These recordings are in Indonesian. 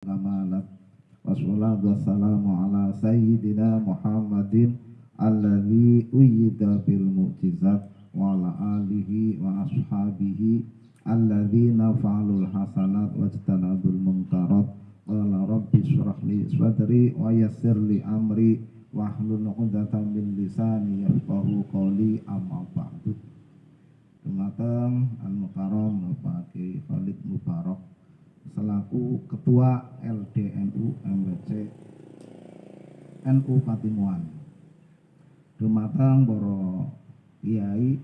kamalat wassalatu wassalamu ala sayyidina Muhammadin alladhi uyyida bil mu'jizat wa ala alihi wa ashabihi alladhina fa'alul hasanat wajtanabul munkarat. Qala rabbi syrah li sadri wa yassir amri wahlul 'uqdatam min lisani yafqahu qawli. Amma ba'du. Dumateng Al-Mukarram selaku Ketua LDNU MWC NU Patimuan. Dumateng para kiai,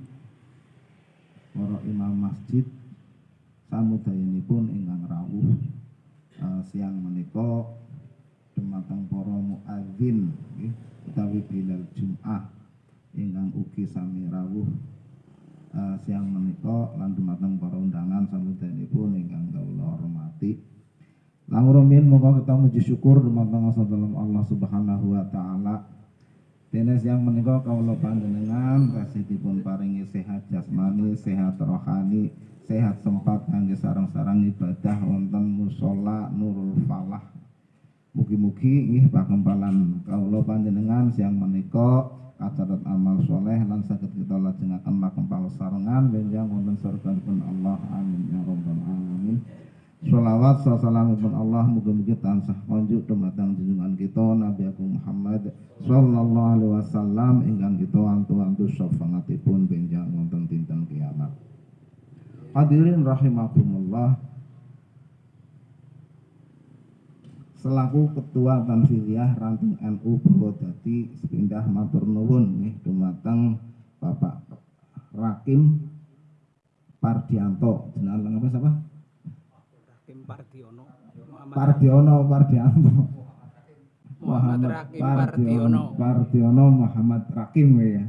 para imam masjid, samudayanipun ingkang rawuh uh, siang menika dumateng para muadzin nggih utawi bilal Jumat ingkang ugi sami rawuh uh, siang menika lan dumateng para undangan samudayanipun ingkang kawula hormati. Lamurumin moga kita muji syukur dumateng dalam Allah Subhanahu wa taala. Dene siang menika kawula panjenengan kasihipun paringi sehat jasmani, sehat rohani, sehat sempat kangge sarang-sarang ibadah wonten musala Nurul Falah. Mugi-mugi nggih pakempalan kawula panjenengan siang menika kacatat amal soleh lan saged kita lajengaken makempal sarengan benjang wonten surganipun Allah amin ya rabbal alamin Sholawat pun Allah muga-muga tansah konjuk dumateng junjungan kita Nabi Agung Muhammad sallallahu alaihi wasallam ingkang kita antu-antu syafaatipun benjang wonten dinten kiamat. Hadirin rahimakumullah. Selaku Ketua Tanfiliyah Ranting NU Purwodadi sepindah matur nuwun nih dumateng Bapak Rakim Pardianto. Jenengan apa siapa? Pardiono. Pardiono Pardianto. Muhammad Rakim Pardiono. Pardiono Muhammad Rakim ya.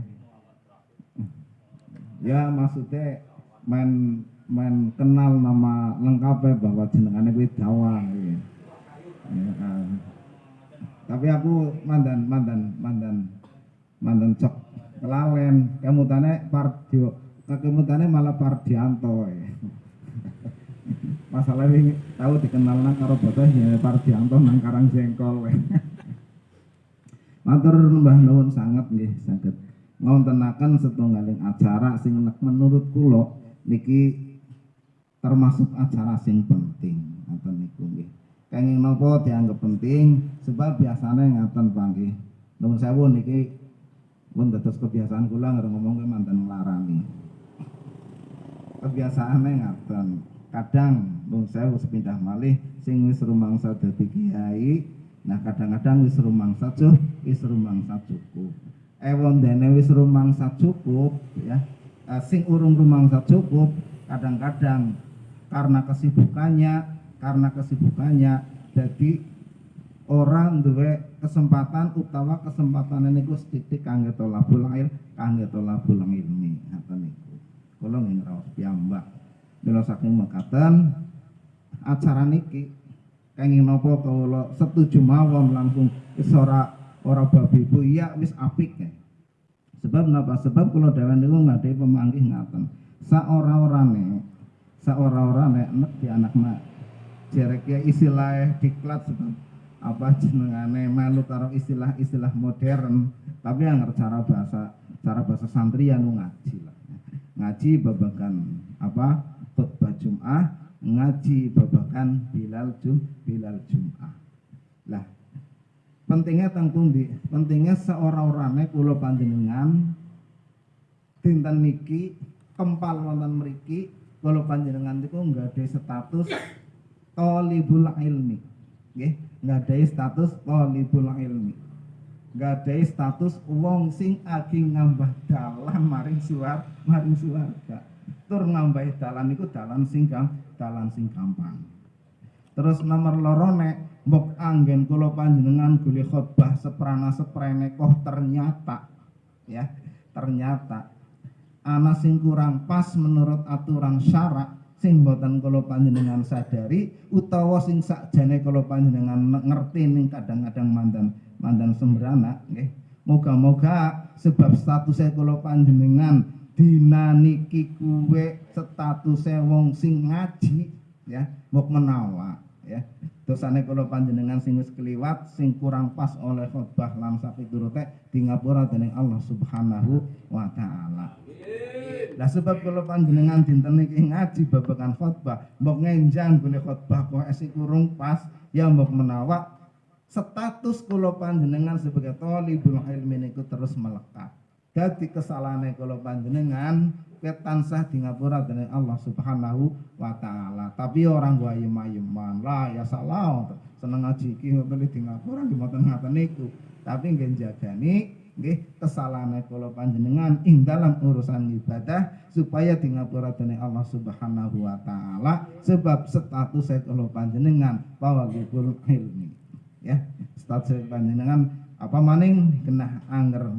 Ya maksudnya main main kenal nama lengkapnya bahwa jenengannya kuwi Dawang ya. ya uh. Tapi aku mandan mandan mandan mandan cok kelalen kemutane Pardio kemutane malah Pardianto ya masalah ini tahu dikenal nang karo bocah ya Pardianto nang Karang Jengkol Matur Mbah Nuwun sangat nggih saged ngontenaken setunggaling acara sing menurut kula niki termasuk acara sing penting ngoten niku nggih. Kenging napa dianggap penting sebab biasanya ngaten panggih. Nuwun sewu niki pun dados kebiasaan kula ngomong ke mantan nglarani. Kebiasaane ngaten kadang nun sewu sepindah malih sing wis rumangsa dadi kiai nah kadang-kadang wis rumangsa cukup wis rumangsa cukup. Ewon dene wis rumangsa cukup ya. Uh, sing urung rumangsa cukup kadang-kadang karena kesibukannya karena kesibukannya jadi orang duwe kesempatan utawa kesempatan gus titik kangge tolabul ilmi kangge tolabul ilmi. Ngoten niku. Nggih ngraos piyambak. Mila saking mekaten acara niki kenging napa kawula setuju mawon langsung wis ora babi bu iya wis apik ya. Sebab napa? Sebab kula dhewe niku ngadhe pemanggih ngaten. Saora-orane saora-orane nek di anak mak jerek ya istilah diklat sebab apa jenengane melu karo istilah-istilah modern tapi yang cara bahasa cara bahasa santri ya ngaji lah ngaji babakan apa khutbah Jum'ah ngaji babakan Bilal Jum Bilal Jum'ah. Lah pentingnya tanggung di pentingnya seorang-orangnya kulo panjenengan dinten niki kempal wonten mriki kulo panjenengan niku nggak ada status tolibul ilmi. Nggih nggak ada status tolibul ilmi. Nggak ada status wong sing aging ngambah dalam maring suar maring suarga tur nambahi dalan iku dalan sing dalan sing gampang. Terus nomor loro nek mbok anggen kula panjenengan gule khotbah seprana seprene koh ternyata ya ternyata ana sing kurang pas menurut aturan syarak sing boten kula panjenengan sadari utawa sing sakjane kula panjenengan ngerti ning kadang-kadang mandan mandan sembrana nggih. Moga-moga sebab statusnya kula panjenengan dina niki kuwe status wong sing ngaji ya mau menawa ya dosane kula panjenengan sing wis kliwat sing kurang pas oleh khotbah lan sapiturute di ngapura dening Allah Subhanahu wa taala. Lah sebab kula panjenengan dinten iki ngaji babagan khotbah, mbok ngenjang golek khotbah kok esi kurung pas, ya mbok menawa status kula panjenengan sebagai thalibul ilmi niku terus melekat. Dadi kesalahane kula panjenengan ket tansah di ngapura dening Allah Subhanahu wa taala. Tapi orang gua ayem-ayeman lah ya salah seneng ngaji iki ngoten di ngapura nggih mboten ngaten niku. Tapi nggih jagani nggih kesalahan kula panjenengan ing dalam urusan ibadah supaya di ngapura dening Allah Subhanahu wa taala sebab status kula panjenengan pawagipul ilmi. Ya, status panjenengan apa maning kena anger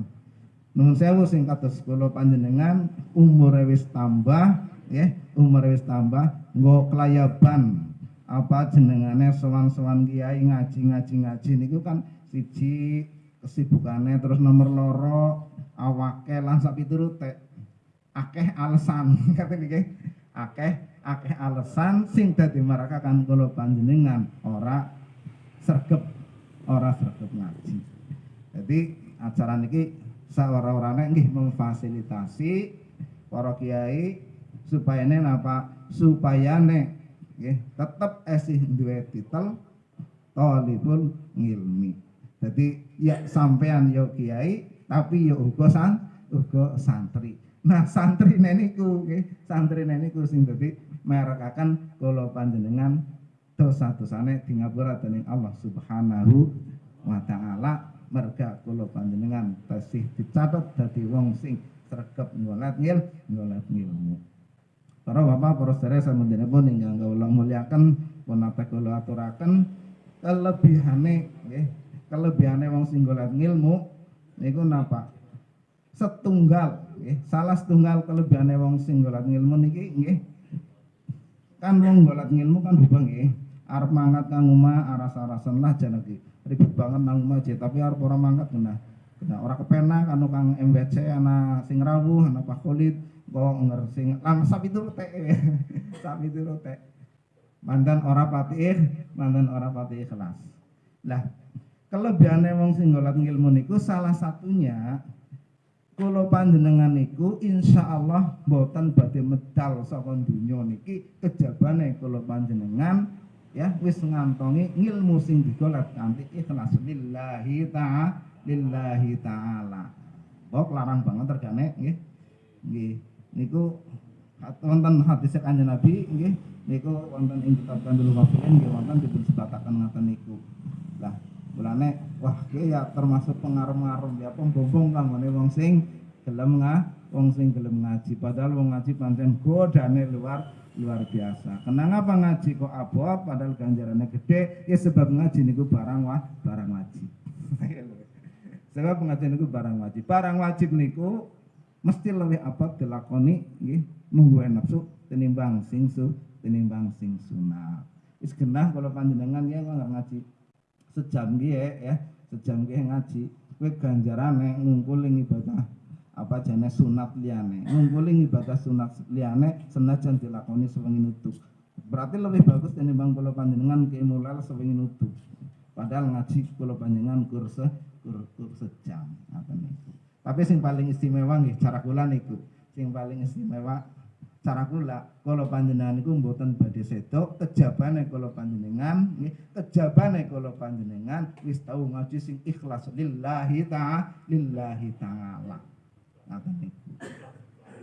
Nuhun sewu sing kados kula panjenengan umur wis tambah ya, umur wis tambah nggo kelayaban. Apa jenengane sowan-sowan kiai ngaji-ngaji ngaji niku kan siji kesibukane terus nomor loro awake lan sak piturute akeh alasan kate niki akeh akeh alasan sing dadi marakakan kula panjenengan ora sregep ora sregep ngaji. Jadi acara niki sawara-warane nggih memfasilitasi para kiai supayane napa supayane nggih tetep esih duwe titel talibul ngilmi. Jadi ya sampean yo kiai tapi yo uga san uga santri. Nah, santri niku nggih, santri niku sing dadi merekaken kula panjenengan dosa-dosane di ngapura dening Allah Subhanahu wa taala merga kula panjenengan tasih dicatat dadi wong sing sregep ngolat ngil ngolat ngilmu. Para bapak para sedherek sampeyan ingkang kula mulyaken punapa kula aturaken kelebihane nggih kelebihane wong sing ngolat ngilmu niku napa setunggal nggih salah setunggal kelebihane wong sing ngolat ngilmu niki nggih. Kan wong ngolat ngilmu kan hubung nggih arep mangkat kang omah aras-arasan lah janeki ribet banget nang masjid tapi harus orang mangkat kena kena orang kepena kan kang MBC anak sing rawuh anak Pak Khalid kok nger sing lang sapi itu teh sapi itu teh mandan ora patih mandan ora patih kelas lah kelebihannya wong sing ngolat ngilmu niku salah satunya kalau panjenengan niku insya Allah boten badhe medal saka dunya niki kejabane kalau panjenengan ya wis ngantongi ngilmu sing digolek kanthi ikhlas. Lillahi ta'ala lillahi ta'ala. Kok larang banget tergane nggih. Nggih. Niku wonten hadis kanjeng Nabi nggih. Niku wonten ing kitab Kandul Wafilin nggih wonten dipun sebataken ngaten niku. Lah mulane wah ki ya termasuk pengaruh-pengaruh ya pembombong kanggo wong sing gelem nga wong sing gelem ngaji. Padahal wong ngaji pancen godane luar luar biasa. Kenapa ngaji kok abot padahal ganjarannya gede? Ya sebab ngaji niku barang wah, barang wajib. sebab ngaji niku barang wajib. Barang wajib niku mesti lebih abot dilakoni nggih mungguhe nafsu tinimbang sing su tinimbang sing sunat. Wis genah kalau panjenengan ya nggak ngaji sejam nggih ya, sejam nggih ngaji. Kowe ganjarane ngungkuling ibadah apa jane sunat liyane? Ngumpuli ibadah sunat liyane senajan dilakoni sewengi nutuk. Berarti lebih bagus tinimbang kula panjenengan ki mulal sewengi nutuk. Padahal ngaji kula panjenengan kurse kur, kur sejam. Ngaten niku tapi sing paling istimewa nggih cara kula niku. Sing paling istimewa cara kula kula panjenengan niku mboten badhe sedok kejabane kula panjenengan nggih kejabane kula panjenengan wis tau ngaji sing ikhlas lillahi ta'ala lillahi ta'ala ngaten niku.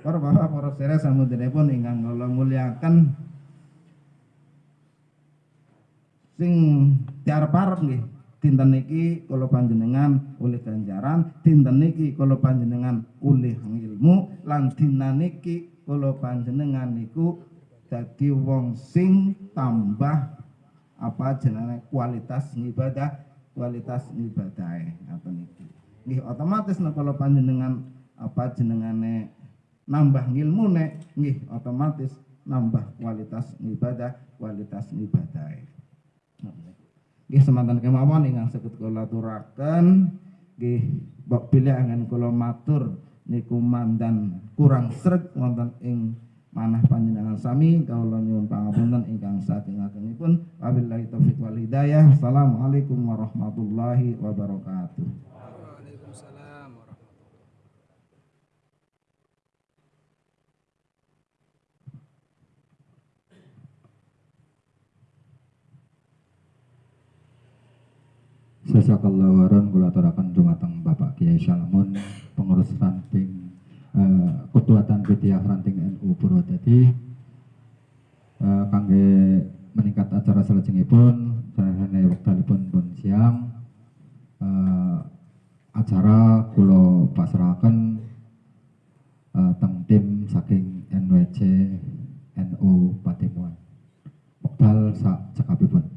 Para bapak para sedherek samudyanipun ingkang kula muliakan. Sing diarep-arep nggih. Dinten niki kula panjenengan oleh ganjaran dinten niki kula panjenengan oleh ilmu lan dinten niki kula panjenengan niku dadi wong sing tambah apa jenenge kualitas ibadah kualitas ibadahe ngaten niki? Nggih otomatis nek kula panjenengan apa jenengane nambah ilmu nek nggih otomatis nambah kualitas ibadah kualitas ibadah. Nggih semanten kemawon ingkang saged kula aturaken. Nggih bab pilih angen kula matur niku mandan kurang sreg wonten ing manah panjenengan sami. Kawula nyuwun pangapunten ingkang saking agengipun wabillahi taufik wal hidayah. Assalamualaikum warahmatullahi wabarakatuh Waalaikumsalam warahmatullahi Jazakallah waran kula aturaken dumateng Bapak Kiai Salamun pengurus ranting eh, Ketuatan Ranting NU Purwodadi eh, kangge meningkat acara salajengipun sareng wektalipun pun siang. Eh, acara kula pasrahaken eh, teng tim saking NWC NU Patimuan. Wektal sak cekapipun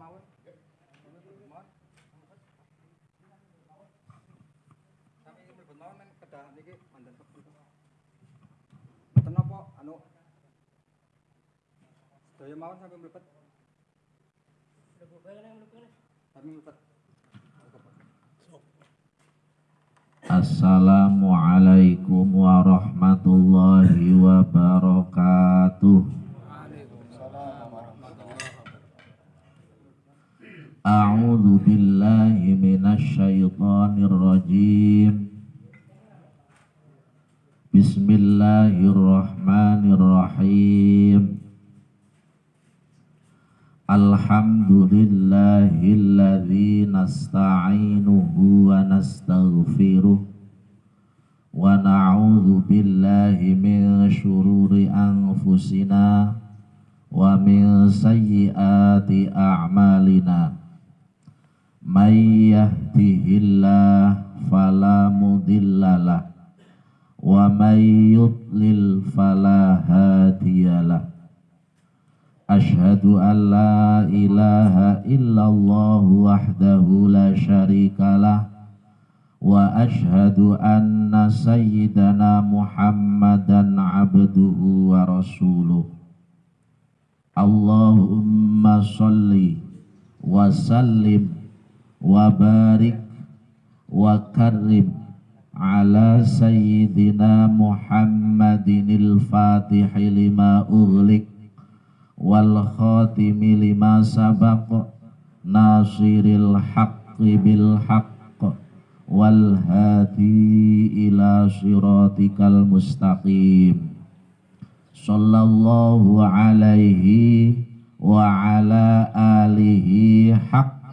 Mboten napa anu sedaya mawon sampai mlebet. Sampai mlebet. Assalamualaikum warahmatullahi wabarakatuh. A'udzu billahi minasyaitonir rajim. Bismillahirrahmanirrahim. Alhamdulillahilladzi nasta'inuhu wa nastaghfiruh wa na'udzu billahi min syururi anfusina wa min sayyiati a'malina may yahdihillahu fala mudhillalah wa may yudlil fala hadiyalah Ashhadu an la ilaha illallah wahdahu la syarikalah wa ashhadu anna sayyidana Muhammadan abduhu wa rasuluh. Allahumma salli wa sallim wa barik wa karrim ala sayyidina Muhammadinil fatihi lima ughliq wal khatimi lima nasiril haqqi bil wal hadi ila mustaqim sallallahu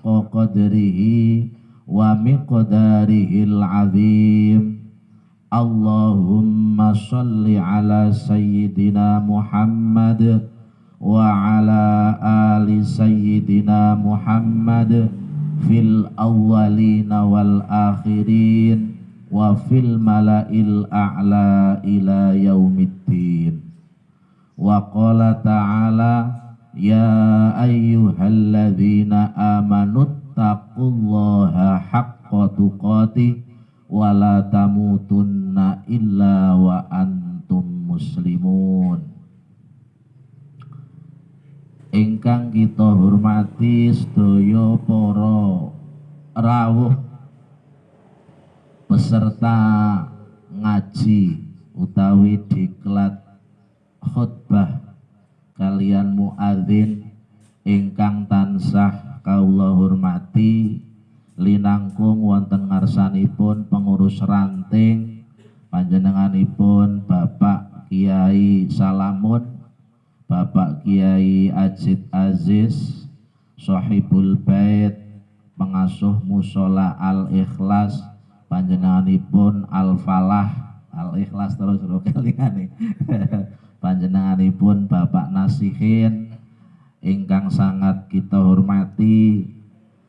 haqqa qadrihi wa miqdarihil azim Allahumma salli ala sayyidina Muhammad wa ala ali sayyidina Muhammad fil awwalina wal akhirin wa fil mala'il a'la ila yaumiddin. Wa qala ta'ala ya ayyuhalladzina amanu taqullaha haqqa tuqatih wa la tamutunna illa wa antum muslimun. Ingkang kita hormati sedaya para rawuh peserta ngaji utawi diklat khutbah kalian muadzin ingkang tansah kaula hormati linangkung wonten ngarsanipun pengurus ranting panjenenganipun Bapak Kiai Salamun Bapak Kiai Ajid Aziz Sohibul Bait pengasuh musola Al Ikhlas panjenenganipun Al Falah Al Ikhlas terus ro kalingane panjenenganipun Bapak Nasihin ingkang sangat kita hormati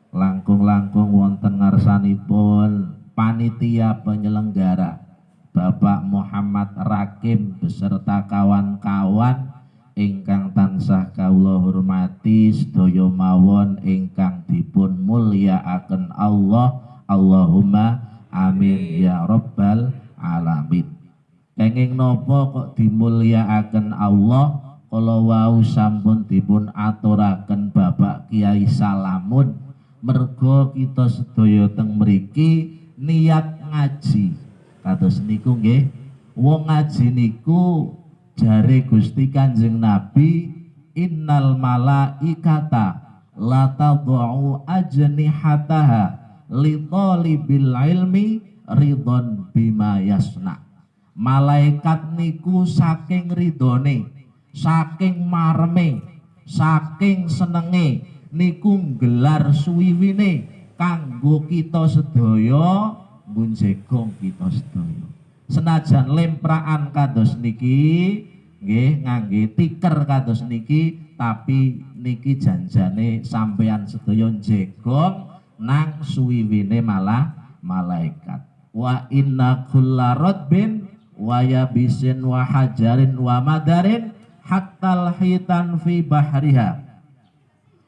langkung-langkung wonten ngarsanipun panitia penyelenggara Bapak Muhammad Rakim beserta kawan-kawan ingkang tansah kawula hormati sedaya mawon ingkang dipun mulyakaken Allah. Allahumma amin ya rabbal alamin kenging napa kok dimulyakaken Allah kala wau sampun dipun aturaken Bapak Kiai Salamun mergo kita sedaya teng mriki niat ngaji. Kados niku nggih wong ngaji niku jare Gusti Kanjeng Nabi innal malaikata la tadau ajnihataha li talibil ilmi ridon bima yasna malaikat niku saking ridone saking mareme saking senenge niku gelar suwiwine kanggo kita sedaya ngunjegong kita sedaya. Senajan lempraan kados niki nggih ngangge tiker kados niki tapi niki janjane sampean sedaya jegong nang suwiwine malah malaikat. Wa inna kulla radbin wa yabisin wa hajarin wa madarin hatta hitan fi bahriha.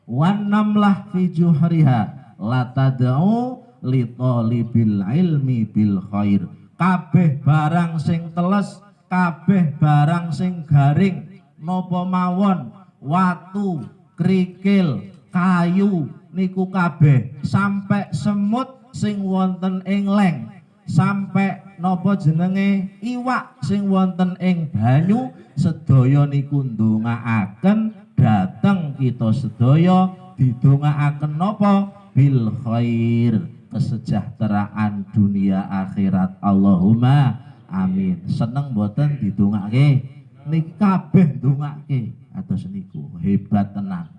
Wan namlah fi juhriha. La tad'u li talibil ilmi bil khair. Kabeh barang sing teles kabeh barang sing garing. Napa mawon watu krikil kayu niku kabeh. Sampai semut sing wonten ing leng. Sampai napa jenenge iwak sing wonten ing banyu sedaya niku ndongaaken dateng kita sedaya didongaaken napa? Bil khair kesejahteraan dunia akhirat. Allahumma amin. Seneng boten didongake niki kabeh ndongake atus niku hebat tenan.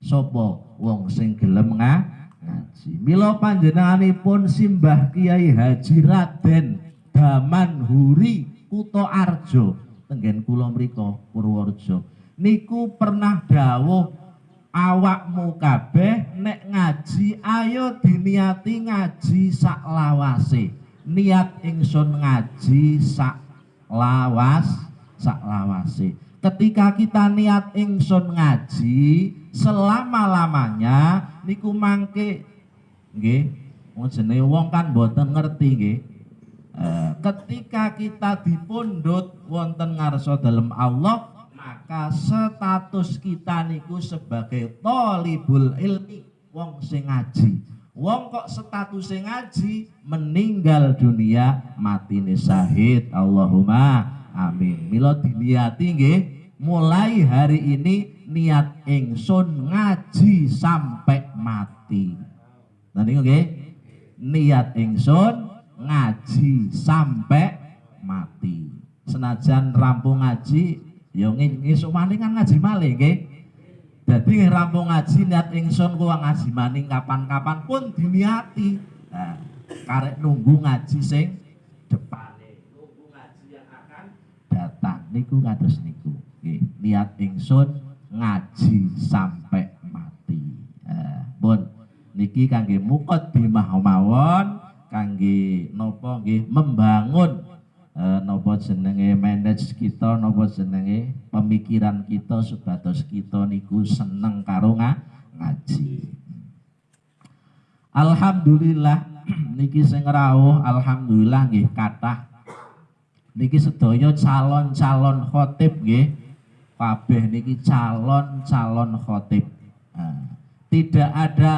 Sapa wong sing gelem nga ngaji? Mila panjenenganipun simbah Kiai Haji Raden Daman Huri Kuto Arjo. Tenggen kula mrika Purworejo. Niku pernah dawuh awakmu kabeh nek ngaji ayo diniati ngaji sak lawase. Niat ingsun ngaji sak lawas sak lawase. Ketika kita niat ingsun ngaji selama-lamanya niku mangke nggih jenenge wong kan boten ngerti nggih Eh, ketika kita dipundhut wonten ngarsa dalem Allah maka status kita niku sebagai tolibul ilmi wong sing ngaji. Wong kok status sing ngaji meninggal dunia mati sahid Allahumma amin. Mila diniati nggih mulai hari ini niat ingsun ngaji sampai mati. Nah niku nggih niat ingsun ngaji sampai mati. Senajan rampung ngaji ya ngisuk maning kan ngaji malih nggih. Dadi rampung ngaji niat ingsun kuwi ngaji maning kapan-kapan pun diniati. Nah, karek nunggu ngaji sing depane. Nunggu ngaji yang akan datang. Niku kados niku nggih. Niat ingsun ngaji sampai mati. Eh, pun niki kangge mukot bimah mawon kangge nopo nggih membangun eh, nopo jenenge manage kita nopo jenenge pemikiran kita supados kita niku seneng karo nga- ngaji. Alhamdulillah niki sing rawuh alhamdulillah nggih kathah. Niki sedaya calon-calon khotib nggih kabeh niki calon-calon khotib. Nah, tidak ada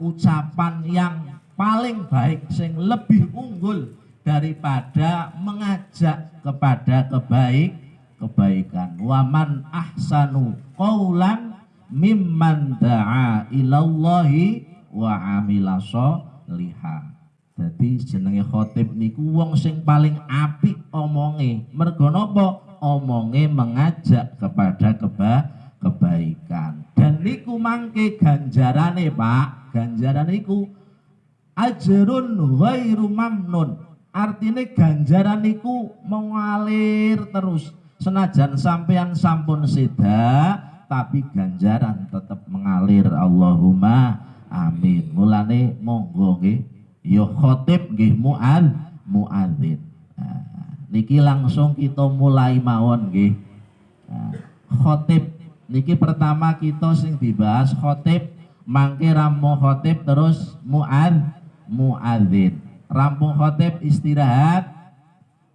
ucapan yang paling baik sing lebih unggul daripada mengajak kepada kebaik kebaikan waman ahsanu qaulan mimman da'a ilallahi wa amila sholiha Jadi jenenge khotib niku wong sing paling apik omonge. Mergo napa? Omonge mengajak kepada keba kebaikan. Dan niku mangke ganjarane, Pak. Ganjaran niku ajrun ghairu mamnun. Artinya ganjaran niku mengalir terus. Senajan sampean sampun seda, tapi ganjaran tetap mengalir. Allahumma amin. Mulane monggo nggih ya khotib nggih mual muadzin. Nah, niki langsung kita mulai mawon nggih. Nah, khotib niki pertama kita sing dibahas khotib mangke rampung khotib terus muad muadzin. Rampung khotib istirahat,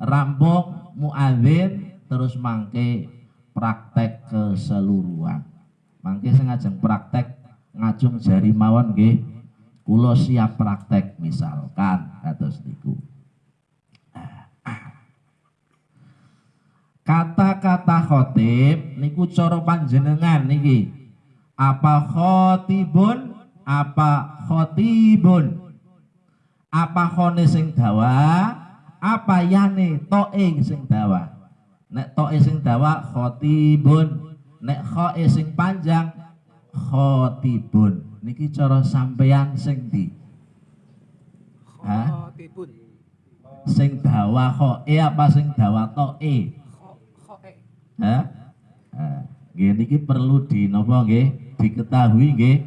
rampung muadzin terus mangke praktek keseluruhan. Mangke sing ngajeng praktek ngajung jari mawon nggih. Kula siap praktek misalkan kados niku. Kata-kata khotib niku cara panjenengan niki. Apa khotibun? Apa khotibun? Apa khone sing dawa? Apa yane toe sing dawa? Nek toe sing dawa khotibun, nek khoe sing panjang khotibun. Niki cara sampeyan sing di? Khotibun. sing dawa khoe apa sing dawa toe? Kho- Khoe. Hah? Nggih niki perlu di napa nggih diketahui nggih.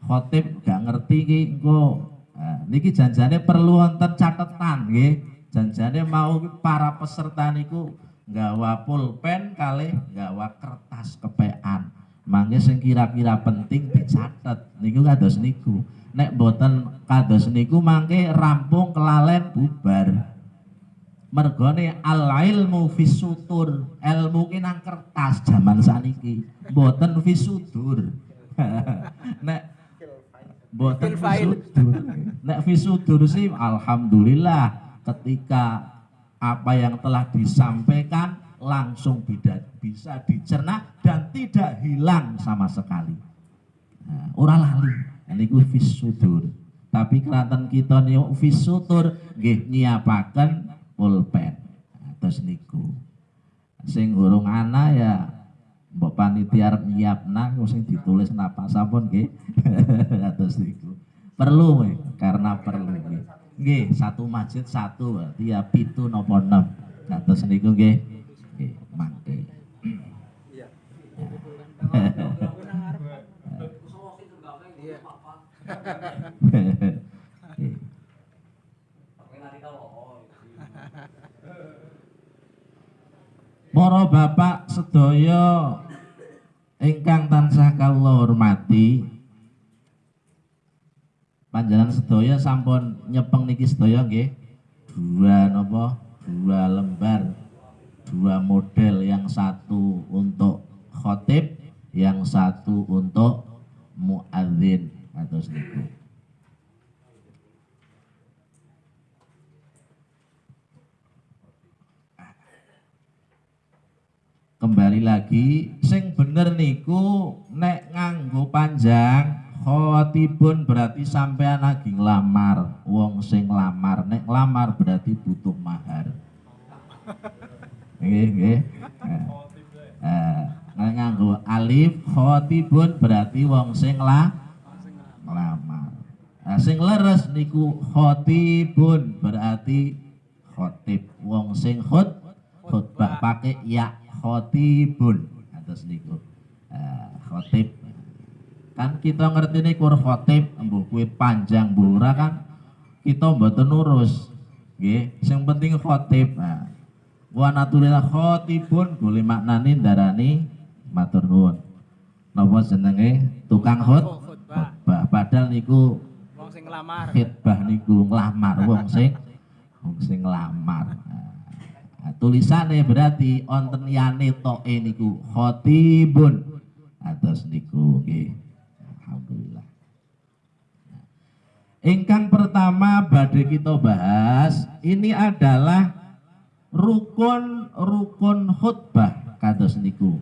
Khotib gak ngerti iki engko nah, niki janjane perlu wonten catetan nggih. Janjane mau para peserta niku nggawa pulpen kalih nggawa kertas kepean. Mangke sing kira-kira penting dicatet niku kados niku. Nek boten kados niku mangke rampung kelalen bubar mergone al ilmu fisutur ilmu ki nang kertas zaman saniki mboten fisudur nek file. fisudur nek fisudur sih alhamdulillah ketika apa yang telah disampaikan langsung bisa dicerna dan tidak hilang sama sekali. Nah, ora lali. Niku fisudur tapi keranten kita niku fisutur nggih nyiapaken pulpen. Nah, terus niku. Sing urung ana ya mbok panitia arep nyiapna ku sing ditulis napa sampun nggih. Terus niku. Perlu we, karena perlu nggih. Nggih satu masjid satu berarti ya pitu napa enam terus niku nggih. Nggih mangke. Iya. Iya. Para bapak sedaya ingkang tansah kawula hormati. Panjenengan sedaya sampun nyepeng niki sedaya nggih? Dua napa? Dua lembar. Dua model. Yang satu untuk khotib yang satu untuk muadzin. Atau niku kembali lagi sing bener niku nek nganggo panjang khotibun berarti sampean lagi nglamar. Wong sing lamar nek lamar berarti butuh mahar. Nggih nggih. Eh, nek nganggo alif khotibun berarti wong sing la nglamar. Nah, sing leres niku khotibun berarti khotib. Wong sing khut khutbah pakai ya khotibun atas niku Ah, khotib. Kan kita ngerti nih kur khotib embuh kue panjang bura kan kita mboten nurus. Nggih sing penting khotib. Nah wa natulillah khotibun boleh maknani darani matur nuwun. Napa jenenge? Tukang khutbah. khutbah. Padahal niku Wong sing ngelamar. khitbah niku nglamar wong sing wong sing nglamar. Nah, tulisane berarti onten liyane toke niku khotibun. Atas niku nggih. Alhamdulillah. Nah, Ingkang pertama badhe kita bahas ini adalah rukun-rukun khutbah kados niku.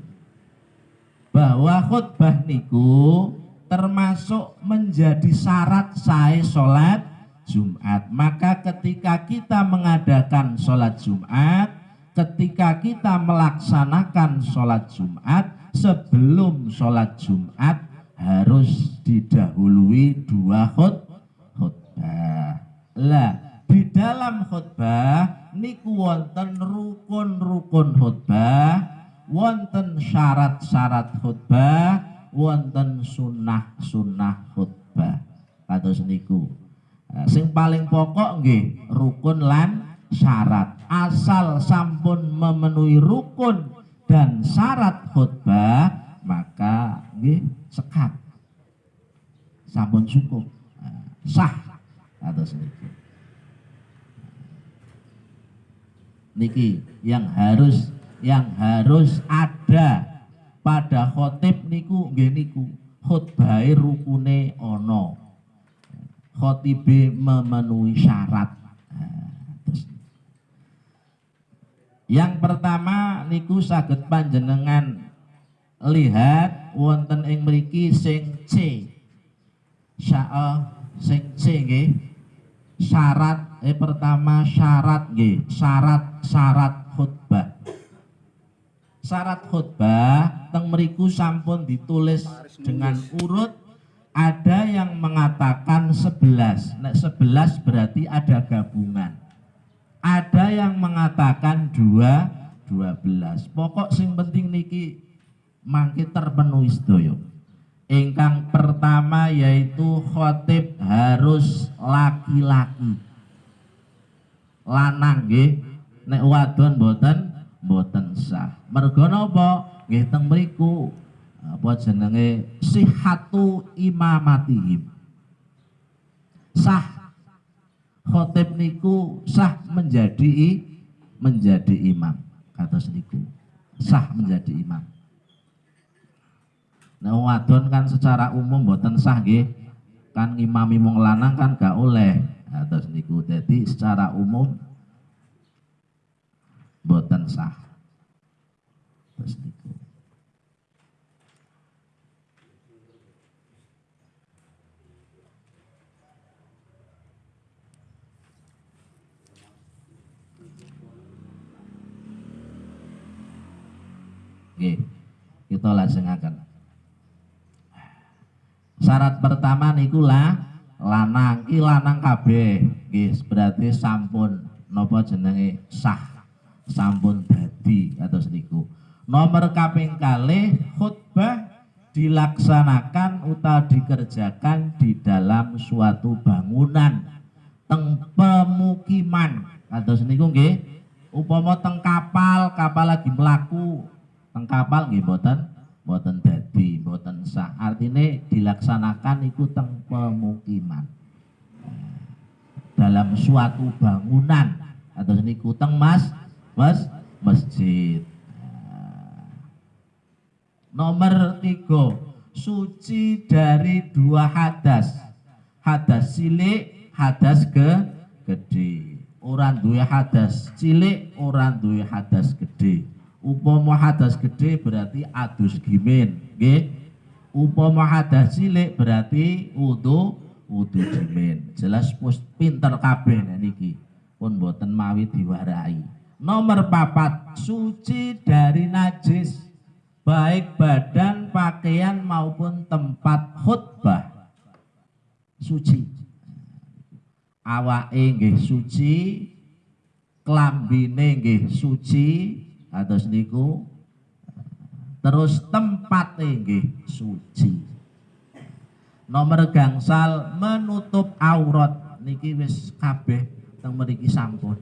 Bahwa khutbah niku termasuk menjadi syarat saya sholat Jumat. Maka ketika kita mengadakan sholat Jumat, ketika kita melaksanakan sholat Jumat, sebelum sholat Jumat harus didahului dua khut khutbah. Lah, di dalam khutbah niku wonten rukun-rukun khutbah, wonten syarat-syarat khutbah, wonten sunnah-sunnah khutbah. Kados niku. Sing paling pokok nggih rukun lan syarat. Asal sampun memenuhi rukun dan syarat khutbah maka nggih sekat. Sampun cukup. Nah, sah. Atau sedikit. Niki yang harus yang harus ada pada khotib niku nggih niku khutbahe rukune ana khotibe memenuhi syarat. Nah, yang pertama niku saged panjenengan lihat wonten ing mriki sing C. Sya sing C nggih. Syarat eh pertama syarat nggih. Syarat syarat khutbah. Syarat khutbah teng mriku sampun ditulis dengan urut ada yang mengatakan 11 nek 11 berarti ada gabungan. Ada yang mengatakan dua 12 pokok sing penting niki mangke terpenuhi sedaya. Ingkang pertama yaitu khotib harus laki-laki. Lanang nggih. Nek wadon boten boten sah. Mergo napa? Nggih teng apa jenenge sihatu imamatihim sah khotib niku sah menjadi menjadi imam kata niku sah menjadi imam Nah, wadon kan secara umum boten sah nggih. Kan ngimami wong lanang kan gak oleh. Nah, terus niku jadi secara umum boten sah. Terus niku. Nggih, kita lajengaken. Syarat pertama niku lah lanang ki lanang kabeh. Nggih berarti sampun napa jenenge? Sah. Sampun dadi atau niku. Nomor kaping kalih khutbah dilaksanakan atau dikerjakan di dalam suatu bangunan. Teng pemukiman. Atau niku nggih upama teng kapal kapal lagi melaku teng kapal nggih mboten? Mboten dadi mboten sah. Artinya dilaksanakan itu teng pemukiman. Dalam suatu bangunan. Atau niku teng mas mas masjid. Nomor tiga suci dari dua hadas. Hadas cilik hadas ke gede. Orang duwe hadas cilik orang duwe hadas gede upama hadas gede berarti adus gimin. Nggih. Upama hadas cilik berarti wudu wudu gimin. Jelas pus pinter kabeh niki. Pun boten mawi diwarai. Nomor papat suci dari najis baik badan pakaian maupun tempat khutbah. Suci. Awake nggih suci klambine nggih suci atau niku terus tempatnya nggih suci. Nomor gangsal menutup aurat. Niki wis kabeh teng mriki sampun.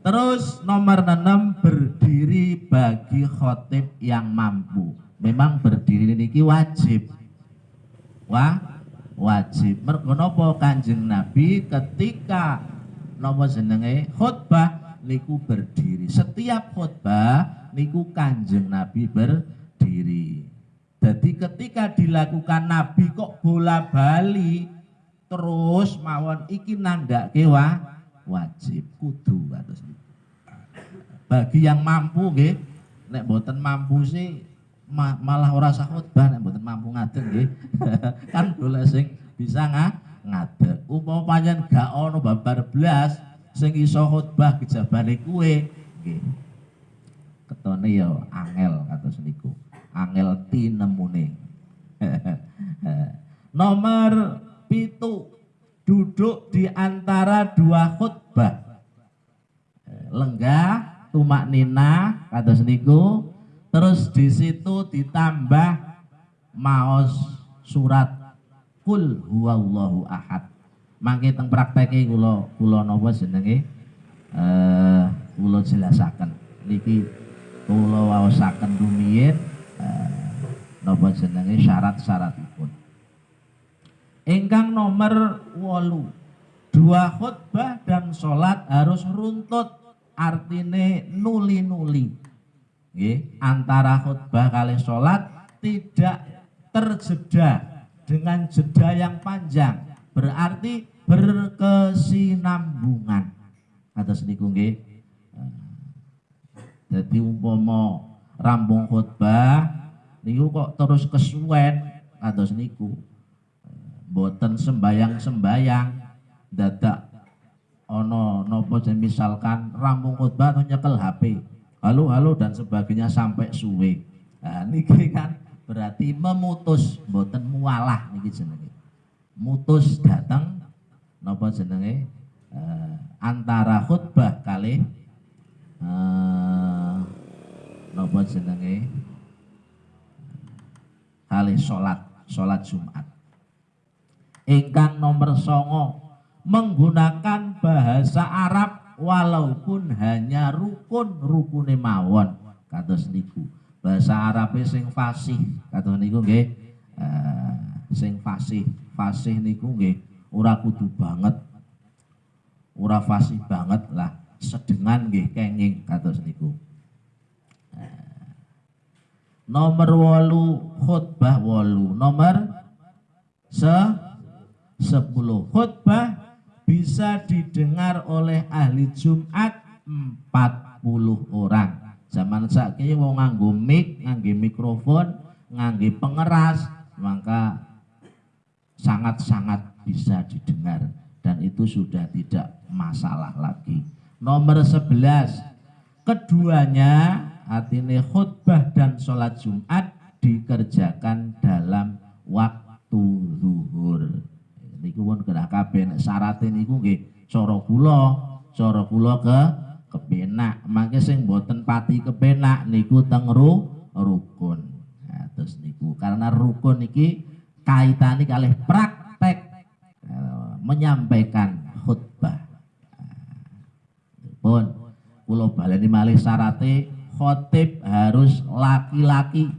Terus nomor 6 berdiri bagi khotib yang mampu. Memang berdiri niki wajib. Wah wajib. Mergo kanjeng nabi ketika napa jenenge khutbah niku berdiri. Setiap khutbah niku kanjeng nabi berdiri. Jadi ketika dilakukan nabi kok bola bali terus mawon iki nandake wa wajib. Kudu niku. bagi yang mampu nggih nek boten mampu sih ma- malah ora sah khutbah nek boten mampu ngadeg nggih. Kan golek sing bisa ngadeg. Umpama panjen gak ono babar blas sing iso khutbah kejabane kuwe. Nggih. Ketone ya angel kados niku. Angel tinemune. Nomor pitu duduk di antara dua khutbah. Lenggah tumak nina kados niku. Terus di situ ditambah maos surat. Kul huwallahu ahad mangke teng prakteke kula kula napa jenenge? Eh kula jelasaken. Niki kula waosaken rumiyin eh, napa jenenge? Syarat-syaratipun. Ingkang nomor 8 dua khutbah dan sholat harus runtut artine nuli-nuli. Antara khutbah kali sholat tidak terjeda dengan jeda yang panjang berarti berkesinambungan. Atas niku nggih. Jadi umpama rampung khutbah niku kok terus kesuwen atas niku. Boten sembayang-sembayang dadak ono nopo misalkan rampung khutbah atau nyekel HP halo halo dan sebagainya sampai suwe. Nah, niki kan berarti memutus boten mualah niki jenenge mutus datang nopo jenenge? Eh, antara khutbah kali eh, nopo jenenge? Kali sholat sholat Jumat. Ingkang nomor songo menggunakan bahasa Arab walaupun hanya rukun rukune mawon kados niku. Bahasa Arab sing fasih kados niku nggih eh, sing fasih fasih niku nggih ora kudu banget. Ora fasih banget lah sedengan nggih kenging kados niku. Eh, nomor wolu khutbah wolu. Nomor se sepuluh. Khutbah bisa didengar oleh ahli Jumat 40 orang. Zaman saiki wong nganggo mic nganggo mikrofon nganggo pengeras maka sangat-sangat bisa didengar. Dan itu sudah tidak masalah lagi. Nomor 11 keduanya artinya khutbah dan sholat Jumat dikerjakan dalam waktu zuhur. Niku pun gerah kabeh nek syaraté niku nggih cara kula cara kula ke kepenak. Mangke sing boten pati kepenak niku teng ru, rukun. Nah, terus niku karena rukun iki kaitane kalih praktek eh, menyampaikan khutbah. Pun kula baleni malih syarate khotib harus laki-laki.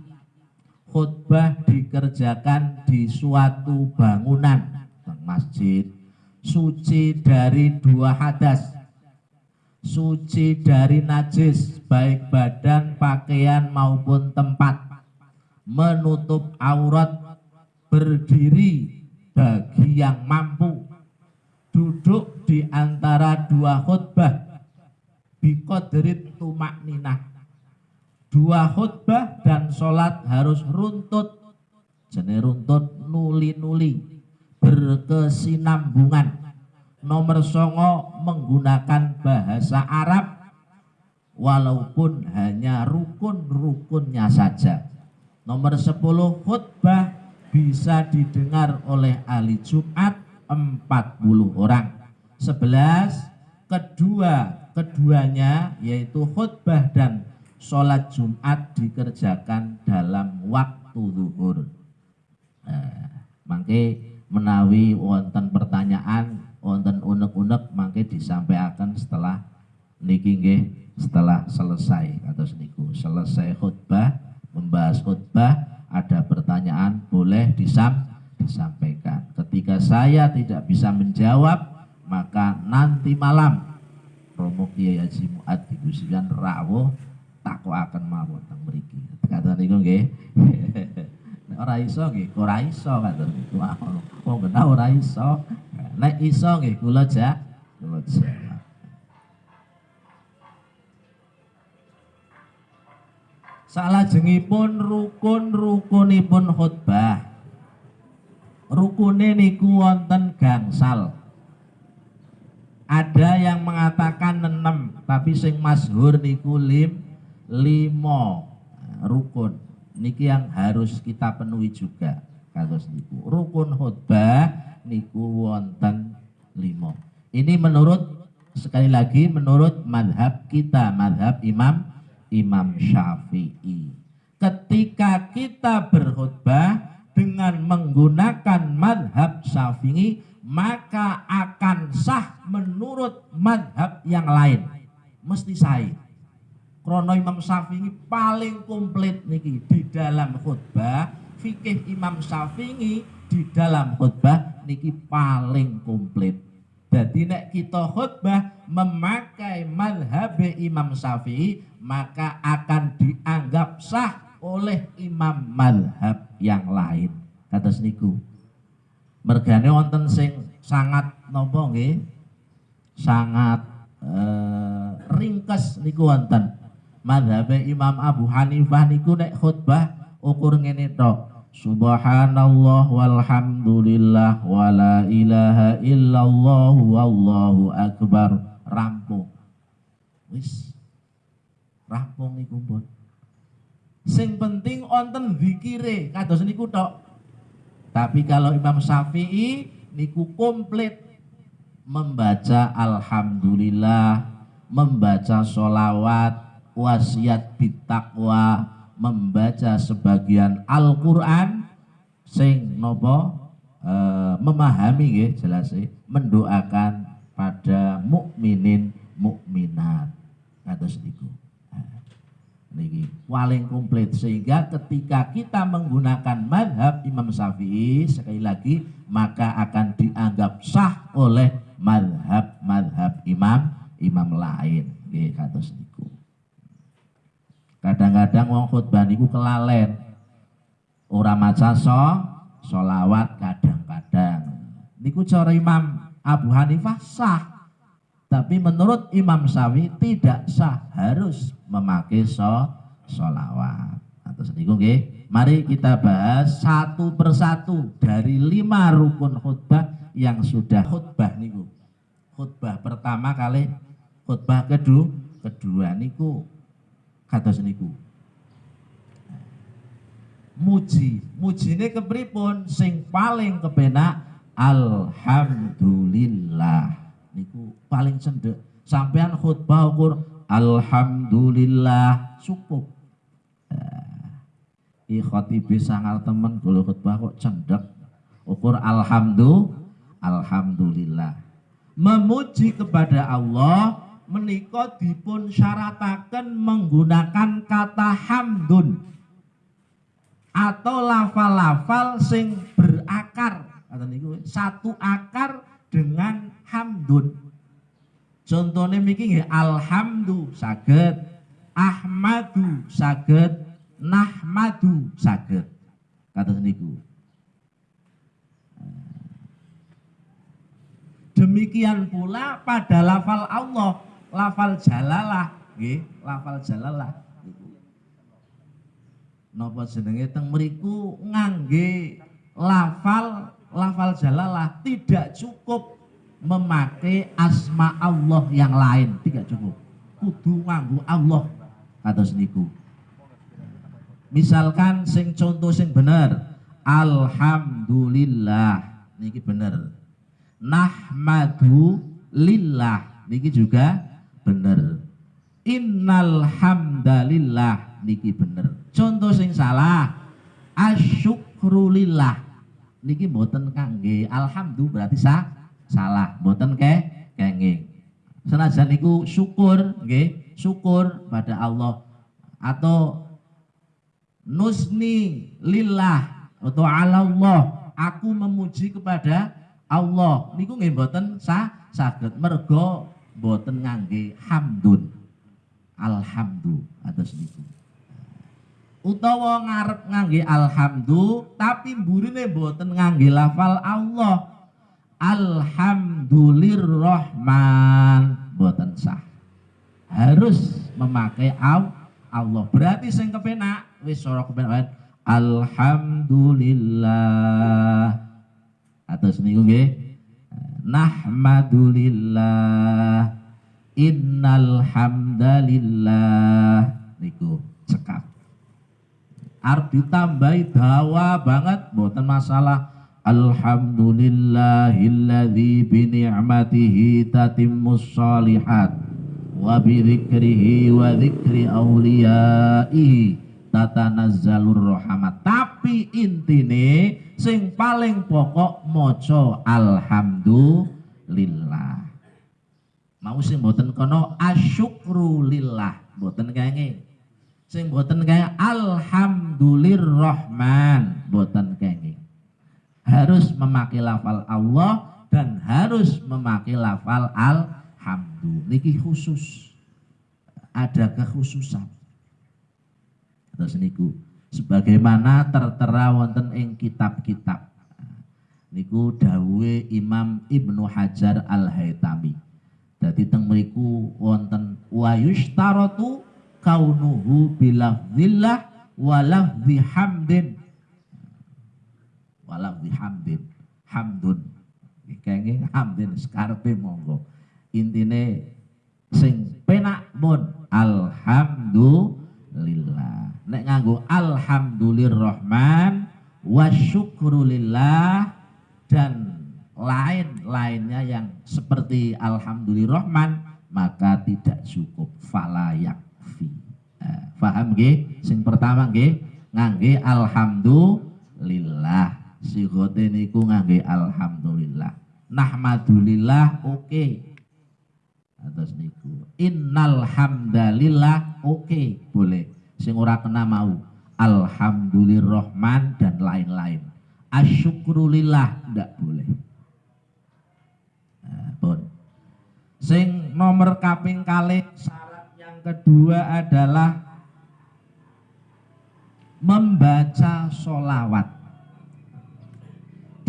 Khutbah dikerjakan di suatu bangunan masjid. Suci dari dua hadas. Suci dari najis baik badan pakaian maupun tempat. Menutup aurat berdiri bagi yang mampu. Duduk di antara dua khutbah. Biqadrit tumak ninah dua khutbah dan sholat harus runtut. Jenis runtut nuli-nuli. Berkesinambungan. Nomor songo menggunakan bahasa Arab. Walaupun hanya rukun-rukunnya saja. Nomor 10 khutbah bisa didengar oleh ahli Jumat 40 orang 11 kedua keduanya yaitu khutbah dan sholat Jumat dikerjakan dalam waktu zuhur. Nah, mangke menawi wonten pertanyaan, wonten unek-unek mangke disampaikan setelah niki setelah selesai atau niku selesai khutbah membahas khutbah ada pertanyaan boleh disam disampaikan. Ketika saya tidak bisa menjawab maka nanti malam Romo Kiai Haji Muat digusikan rawuh takok akan mawon teng mriki. Kata niku nggih. Ora iso nggih, ora iso kata niku. Wong genah ora iso. Nek iso nggih kula ja kula. Salajengipun rukun-rukunipun khutbah. Rukune niku wonten gangsal. Ada yang mengatakan enam, tapi sing masyhur niku lim limo rukun. Niki yang harus kita penuhi juga. Kados niku. Rukun khutbah niku wonten limo. Ini menurut sekali lagi menurut madhab kita, madhab Imam Imam Syafi'i. Ketika kita berkhutbah dengan menggunakan madhab Syafi'i, maka akan sah menurut madhab yang lain. Mesti saya Krono Imam Syafi'i paling komplit niki di dalam khutbah. Fikih Imam Syafi'i di dalam khutbah niki paling komplit. Jadi nek kita khutbah memakai madhab Imam Syafi'i maka akan dianggap sah oleh imam madhab yang lain. Kata niku mergane wonten sing sangat nopo nggih? Sangat eh, ringkes niku wonten. Madhab Imam Abu Hanifah niku nek khutbah ukur ngene tok Subhanallah walhamdulillah wala ilaha illallah wallahu akbar. Rampung. Wis rampung niku pun sing penting wonten zikire kados niku tok. Tapi kalau Imam Syafi'i niku komplit. Membaca alhamdulillah, membaca sholawat, wasiat bitakwa, membaca sebagian Al-Qur'an. Sing nopo eh, memahami nggih jelas mendoakan pada mukminin mukminat. Kados niku paling komplit. Sehingga ketika kita menggunakan madhab Imam Syafi'i sekali lagi maka akan dianggap sah oleh madhab-madhab imam imam lain. Nggih kados niku. Kadang-kadang wong khutbah niku kelalen. Ora maca so solawat kadang-kadang. Niku cara Imam Abu Hanifah sah tapi menurut Imam Syafi'i tidak sah, harus memakai so, solawat. Atau sedikit nggih. Mari kita bahas satu persatu dari lima rukun khutbah yang sudah khutbah niku. Khutbah pertama kali, khutbah kedua, kedua niku kata niku. Muji, mujine kepripun sing paling kepenak alhamdulillah niku paling cendek sampean khutbah ukur alhamdulillah. Cukup. Eh, khatibi sangar temen kalau khutbah kok cendek ukur alhamdulillah alhamdulillah. Memuji kepada Allah menikah dipun syaratakan menggunakan kata hamdun atau lafal-lafal sing berakar. Satu akar dengan hamdun. Contohnya miki nggih alhamdu saged, ahmadu saged, nahmadu saged. Kata niku. Demikian pula pada lafal Allah, lafal jalalah, nggih, lafal jalalah Napa jenenge teng mriku ngangge lafal lafal jalalah tidak cukup memakai asma Allah yang lain. Tidak cukup. Kudu nganggu Allah atau seniku misalkan sing contoh sing bener Alhamdulillah. Niki bener. Nahmadu lillah. Niki juga bener. Innal hamdalillah niki bener. Contoh sing salah asyukrulillah niki mboten kangge. Alhamdulillah berarti sah salah. Mboten ke kenging. Senajan niku syukur nggih syukur pada Allah. Atau nusni lillah atau Allah aku memuji kepada Allah. Niku nggih mboten sah saged. Mergo mboten ngangge hamdun. Alhamdulillah atas niku utawa ngarep ngangge alhamdulillah tapi mburine mboten ngangge lafal Allah. Alhamdulillahirrahman mboten sah. Harus memakai Allah. Berarti sing kepenak wis ora kepenak. Alhamdulillah. Atas niku nggih. Nahmadulillah. Innal hamdalillah niku cekap arep ditambahi dawa banget mboten masalah. Alhamdulillahilladzi bi ni'matihi tatimmus shalihat wa bi dzikrihi wa dzikri auliyaihi tatanazzalur rahmat. Tapi intine sing paling pokok maca alhamdulillah. Mau sing mboten kono asyukru lillah mboten kenging sing mboten kaya alhamdulillahirrahman. Mboten kenging harus memakai lafal Allah dan harus memakai lafal alhamdu niki khusus. Ada kekhususan. Terus niku sebagaimana tertera wonten ing kitab-kitab. Niku dawuhe Imam Ibnu Hajar Al-Haitami dadi teng mriku wonten wa yushtaratu kaunuhu bilafzillah wa lafzi hamdin. Wa lafzi hamdin. Hamdun. Kenging hamdin skarpe monggo. Intine sing penak pun alhamdulillah. Nek nganggo alhamdulillahirrahman wa syukrulillah dan lain-lainnya yang seperti alhamdulillahirrahman maka tidak cukup. Fala yakfi eh, paham nggih? Sing pertama nggih ngangge alhamdulillah. Sigote niku ngangge alhamdulillah. Nahmadulillah oke. Atas niku. Innal hamdalillah oke. Boleh. Sing ora kena mau. Alhamdulillahirrahman dan lain-lain. Asyukrulillah ndak boleh. Nah, pun. Sing nomor kaping kali syarat kedua adalah membaca solawat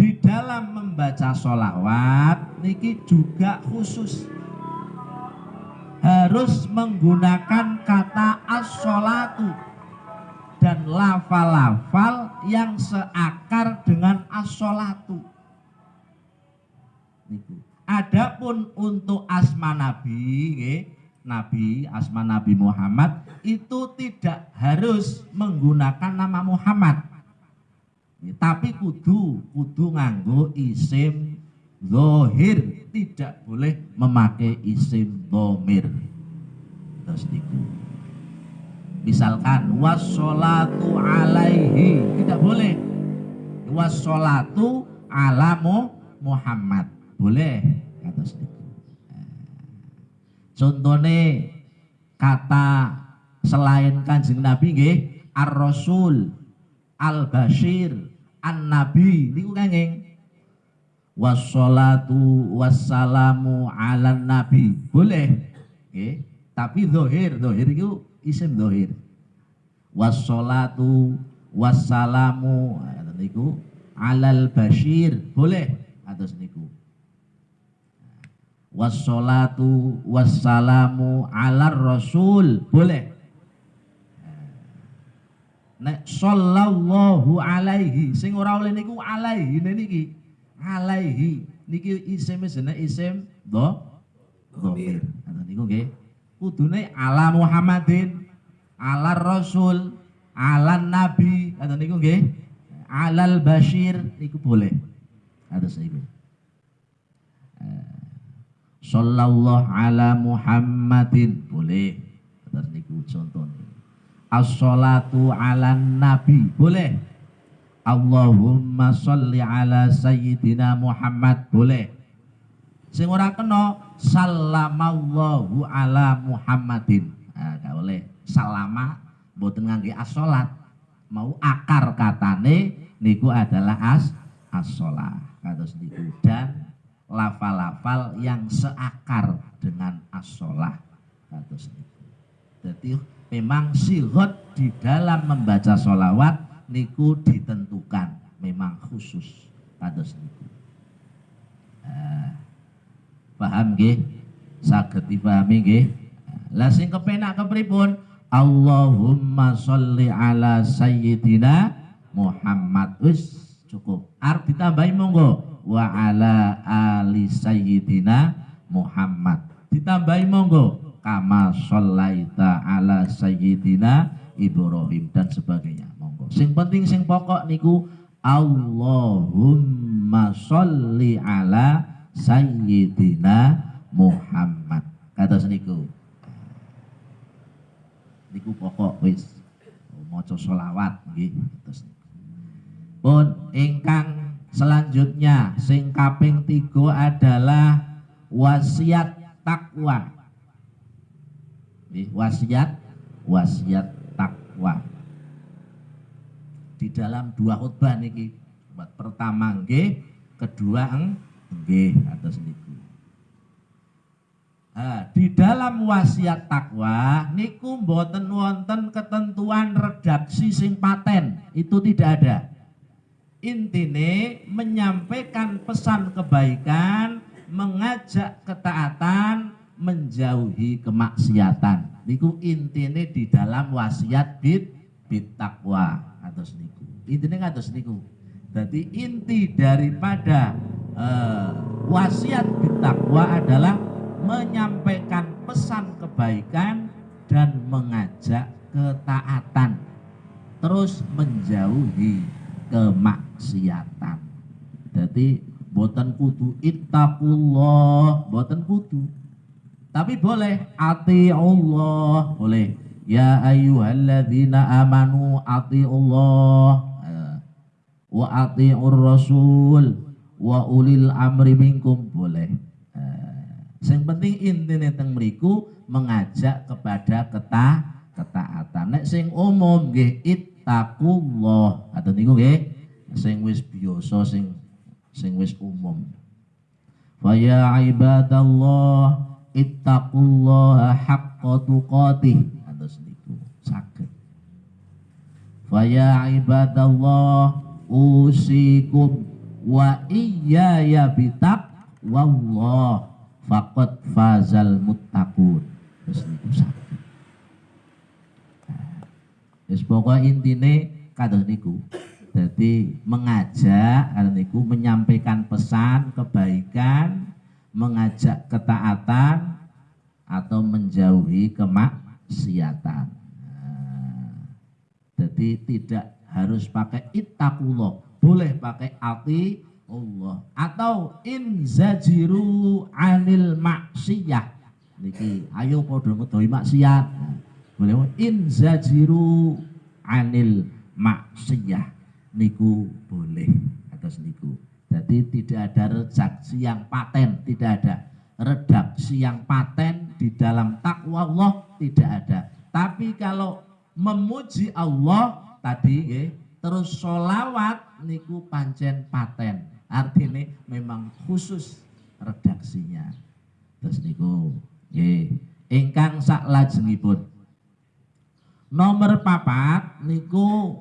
di dalam membaca solawat niki juga khusus. Harus menggunakan kata as-sholatu dan lafal-lafal yang seakar dengan as-sholatu. Adapun untuk asma Nabi, Nabi asma Nabi Muhammad itu tidak harus menggunakan nama Muhammad. Tapi kudu kudu nganggo isim Zohir tidak boleh memakai isim domir. Terus. Misalkan wassolatu alaihi tidak boleh. Wassolatu alamu Muhammad boleh kata niku. Contohnya kata selain kanjeng Nabi nggih ar-rasul al-bashir an-nabi niku kenging. Wassalatu wassalamu ala nabi. Boleh okay. tapi dohir dohir itu isim dohir wassalatu wassalamu niku alal bashir. Boleh atas niku wassalatu wassalamu ala rasul boleh nek sallallahu alaihi sing ora oleh niku alaihi niki alaihi niki isim jenenge isim do dhamir. Ngoten niku nggih. Kudune ala Muhammadin, ala Rasul, ala Nabi, ngoten niku nggih. Alal Bashir niku boleh. Atus niku. Sallallahu ala Muhammadin. Boleh. Atus niku contohnya. As-salatu ala Nabi. Boleh. Allahumma sholli ala sayyidina Muhammad. Boleh. Sing ora kena sallamallahu ala Muhammadin. Nah, gak boleh. Salama mboten ngangge as-salat. Mau akar katane niku adalah as as-salah kados niku. Dan lafal-lafal yang seakar dengan niku jadi memang sigot di dalam membaca solawat niku ditentukan memang khusus kados niku. Uh, paham nggih? Saged dipahami nggih? Lah sing kepenak kepripun? Allahumma sholli ala sayyidina Muhammad. Wis cukup. Arep ditambahi monggo wa ala ali sayyidina Muhammad. Ditambahi monggo kama shollaita ala sayyidina Ibrahim dan sebagainya. Sing penting sing pokok niku Allahumma sholli ala sayyidina Muhammad. Kata seniku. Niku pokok wis maca selawat nggih. Pun ingkang selanjutnya sing kaping tiga adalah wasiat takwa. Wasiat wasiat takwa. Di dalam dua khutbah niki buat pertama nggih, kedua nggih atas niku. Nah, di dalam wasiat takwa niku mboten wonten ketentuan redaksi sing paten, itu tidak ada. Intine menyampaikan pesan kebaikan, mengajak ketaatan, menjauhi kemaksiatan. Niku intine di dalam wasiat bid bid takwa atau niku. Intine ngatos niku. Jadi inti daripada eh, wasiat bid takwa adalah menyampaikan pesan kebaikan dan mengajak ketaatan terus menjauhi kemaksiatan. Jadi boten kudu ittaqullah boten kudu. Tapi boleh ati Allah boleh. Ya ayyuhalladzina amanu ati Allah wa atiur rasul wa ulil amri minkum boleh. Yang penting intine teng mriku mengajak kepada keta ketaatan. Nek sing umum nggih ittaqullah. Atau niku nggih sing wis biasa sing sing wis umum. Fa ya ibadallah ittaqullaha haqqa tuqatih. Atus niku saged. Fa ya ibadallah usikum wa iyaya bitak wallah faqad fazal muttaqun terus niku sakit Wis pokoke intine kados niku. Jadi mengajak kados niku menyampaikan pesan kebaikan, mengajak ketaatan atau menjauhi kemaksiatan. Nah, jadi tidak harus pakai ittaqullah, boleh pakai ati Allah atau inzajiru anil maksiyah niki ayo padha ngedohi maksiat boleh inzajiru anil maksiyah. Niku boleh atas niku. Jadi tidak ada redaksi yang paten tidak ada. Redaksi yang paten di dalam takwa Allah tidak ada. Tapi kalau memuji Allah tadi nggih, terus solawat niku pancen paten. Artinya memang khusus redaksinya. Terus niku nggih ingkang sak lajengipun nomor papat niku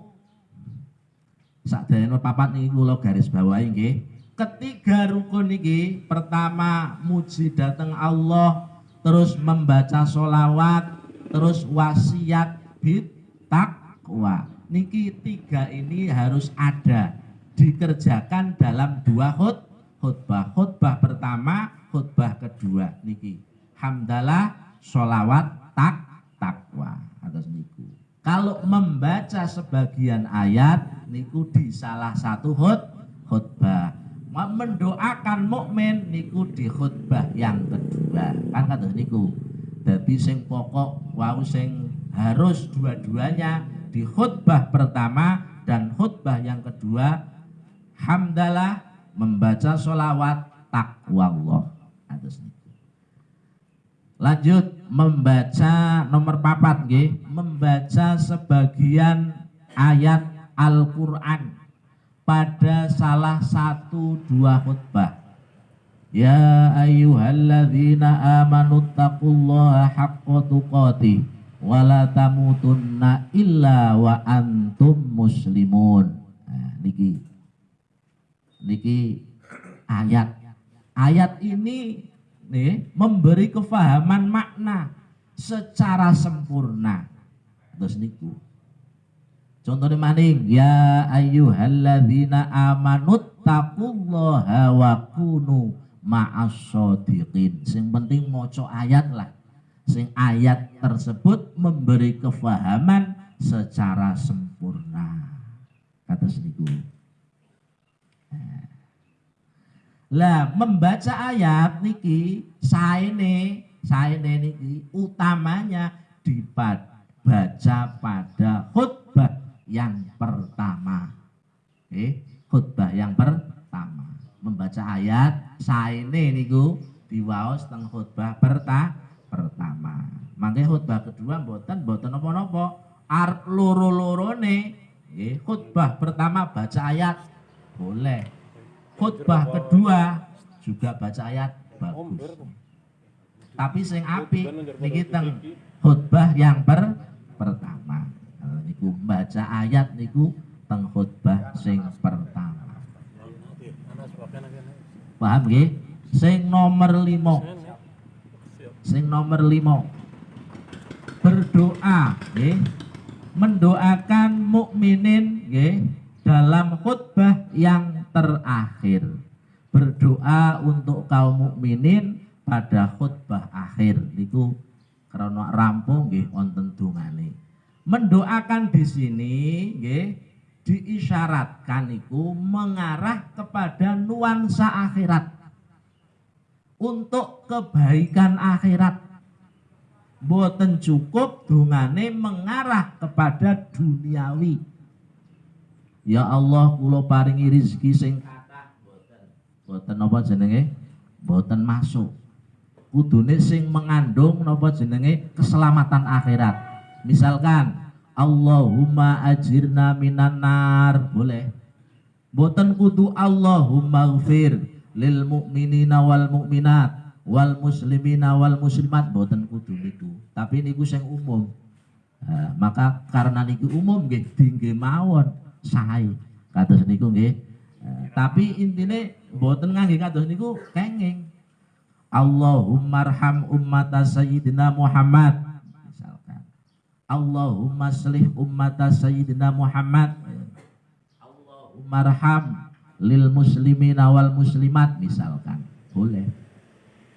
sak nomor papat niku kula garis bawahi nggih. Ketiga rukun niki pertama muji dateng Allah terus membaca solawat terus wasiat bid takwa niki tiga ini harus ada dikerjakan dalam dua khut khutbah. Khutbah pertama khutbah kedua niki. Hamdalah solawat tak takwa. Atas niku kalau membaca sebagian ayat niku di salah satu khut khutbah. Mendoakan mukmin niku di khutbah yang kedua. Kan kata niku jadi sing pokok wau sing harus dua-duanya di khutbah pertama dan khutbah yang kedua hamdalah membaca solawat takwa Allah atas. Lanjut membaca nomor papat nggih, membaca sebagian ayat Al-Qur'an pada salah satu dua khutbah. Ya ayyuhalladzina amanu taqullaha haqqa tuqatih wa la tamutunna illa wa antum muslimun. Nah, niki niki ayat ayat ini nih memberi kefahaman makna secara sempurna. Terus niku. Contohnya maning ya ayyuhalladzina amanut taqullaha wa kunu ma'as shodiqin. Sing penting moco ayat lah. Sing ayat tersebut memberi kefahaman secara sempurna. Kata seniku Lah membaca ayat niki saene saene niki utamanya dibaca pada khutbah yang pertama. Eh, khutbah yang pertama. Membaca ayat saene niku diwaos teng khutbah perta pertama. Mangke khutbah kedua mboten mboten napa-napa. Arep loro-lorone nggih khutbah pertama baca ayat boleh. Khutbah kedua juga baca ayat bagus. Tapi sing apik niki teng khutbah yang per pertama. Kalau niku baca ayat niku teng khutbah sing pertama. Paham nggih? Sing nomor limo. Sing nomor limo. Berdoa nggih. Mendoakan mukminin nggih dalam khutbah yang terakhir. Berdoa untuk kaum mukminin pada khutbah akhir niku karena rampung nggih wonten dungane. Mendoakan di sini nggih diisyaratkan itu mengarah kepada nuansa akhirat untuk kebaikan akhirat boten cukup dungane mengarah kepada duniawi ya Allah kula paringi rezeki sing kathah boten. Boten napa jenenge? Boten masuk. Kudune sing mengandung napa jenenge? Keselamatan akhirat. Misalkan Allahumma ajirna minan nar. Boleh. Boten kudu Allahumma gfir lil mu'minina wal mu'minat wal muslimina wal muslimat. Boten kudu niku. Tapi niku sing umum. Nah, maka karena niku umum nggih dingge mawon sae. Kados niku nggih. Nah, tapi intine boten ngangge kados niku kenging. Allahumma arham ummata sayyidina Muhammad. Misalkan. Allahumma slih ummata sayyidina Muhammad. Allahumma arham lil muslimina wal muslimat. Misalkan. Boleh.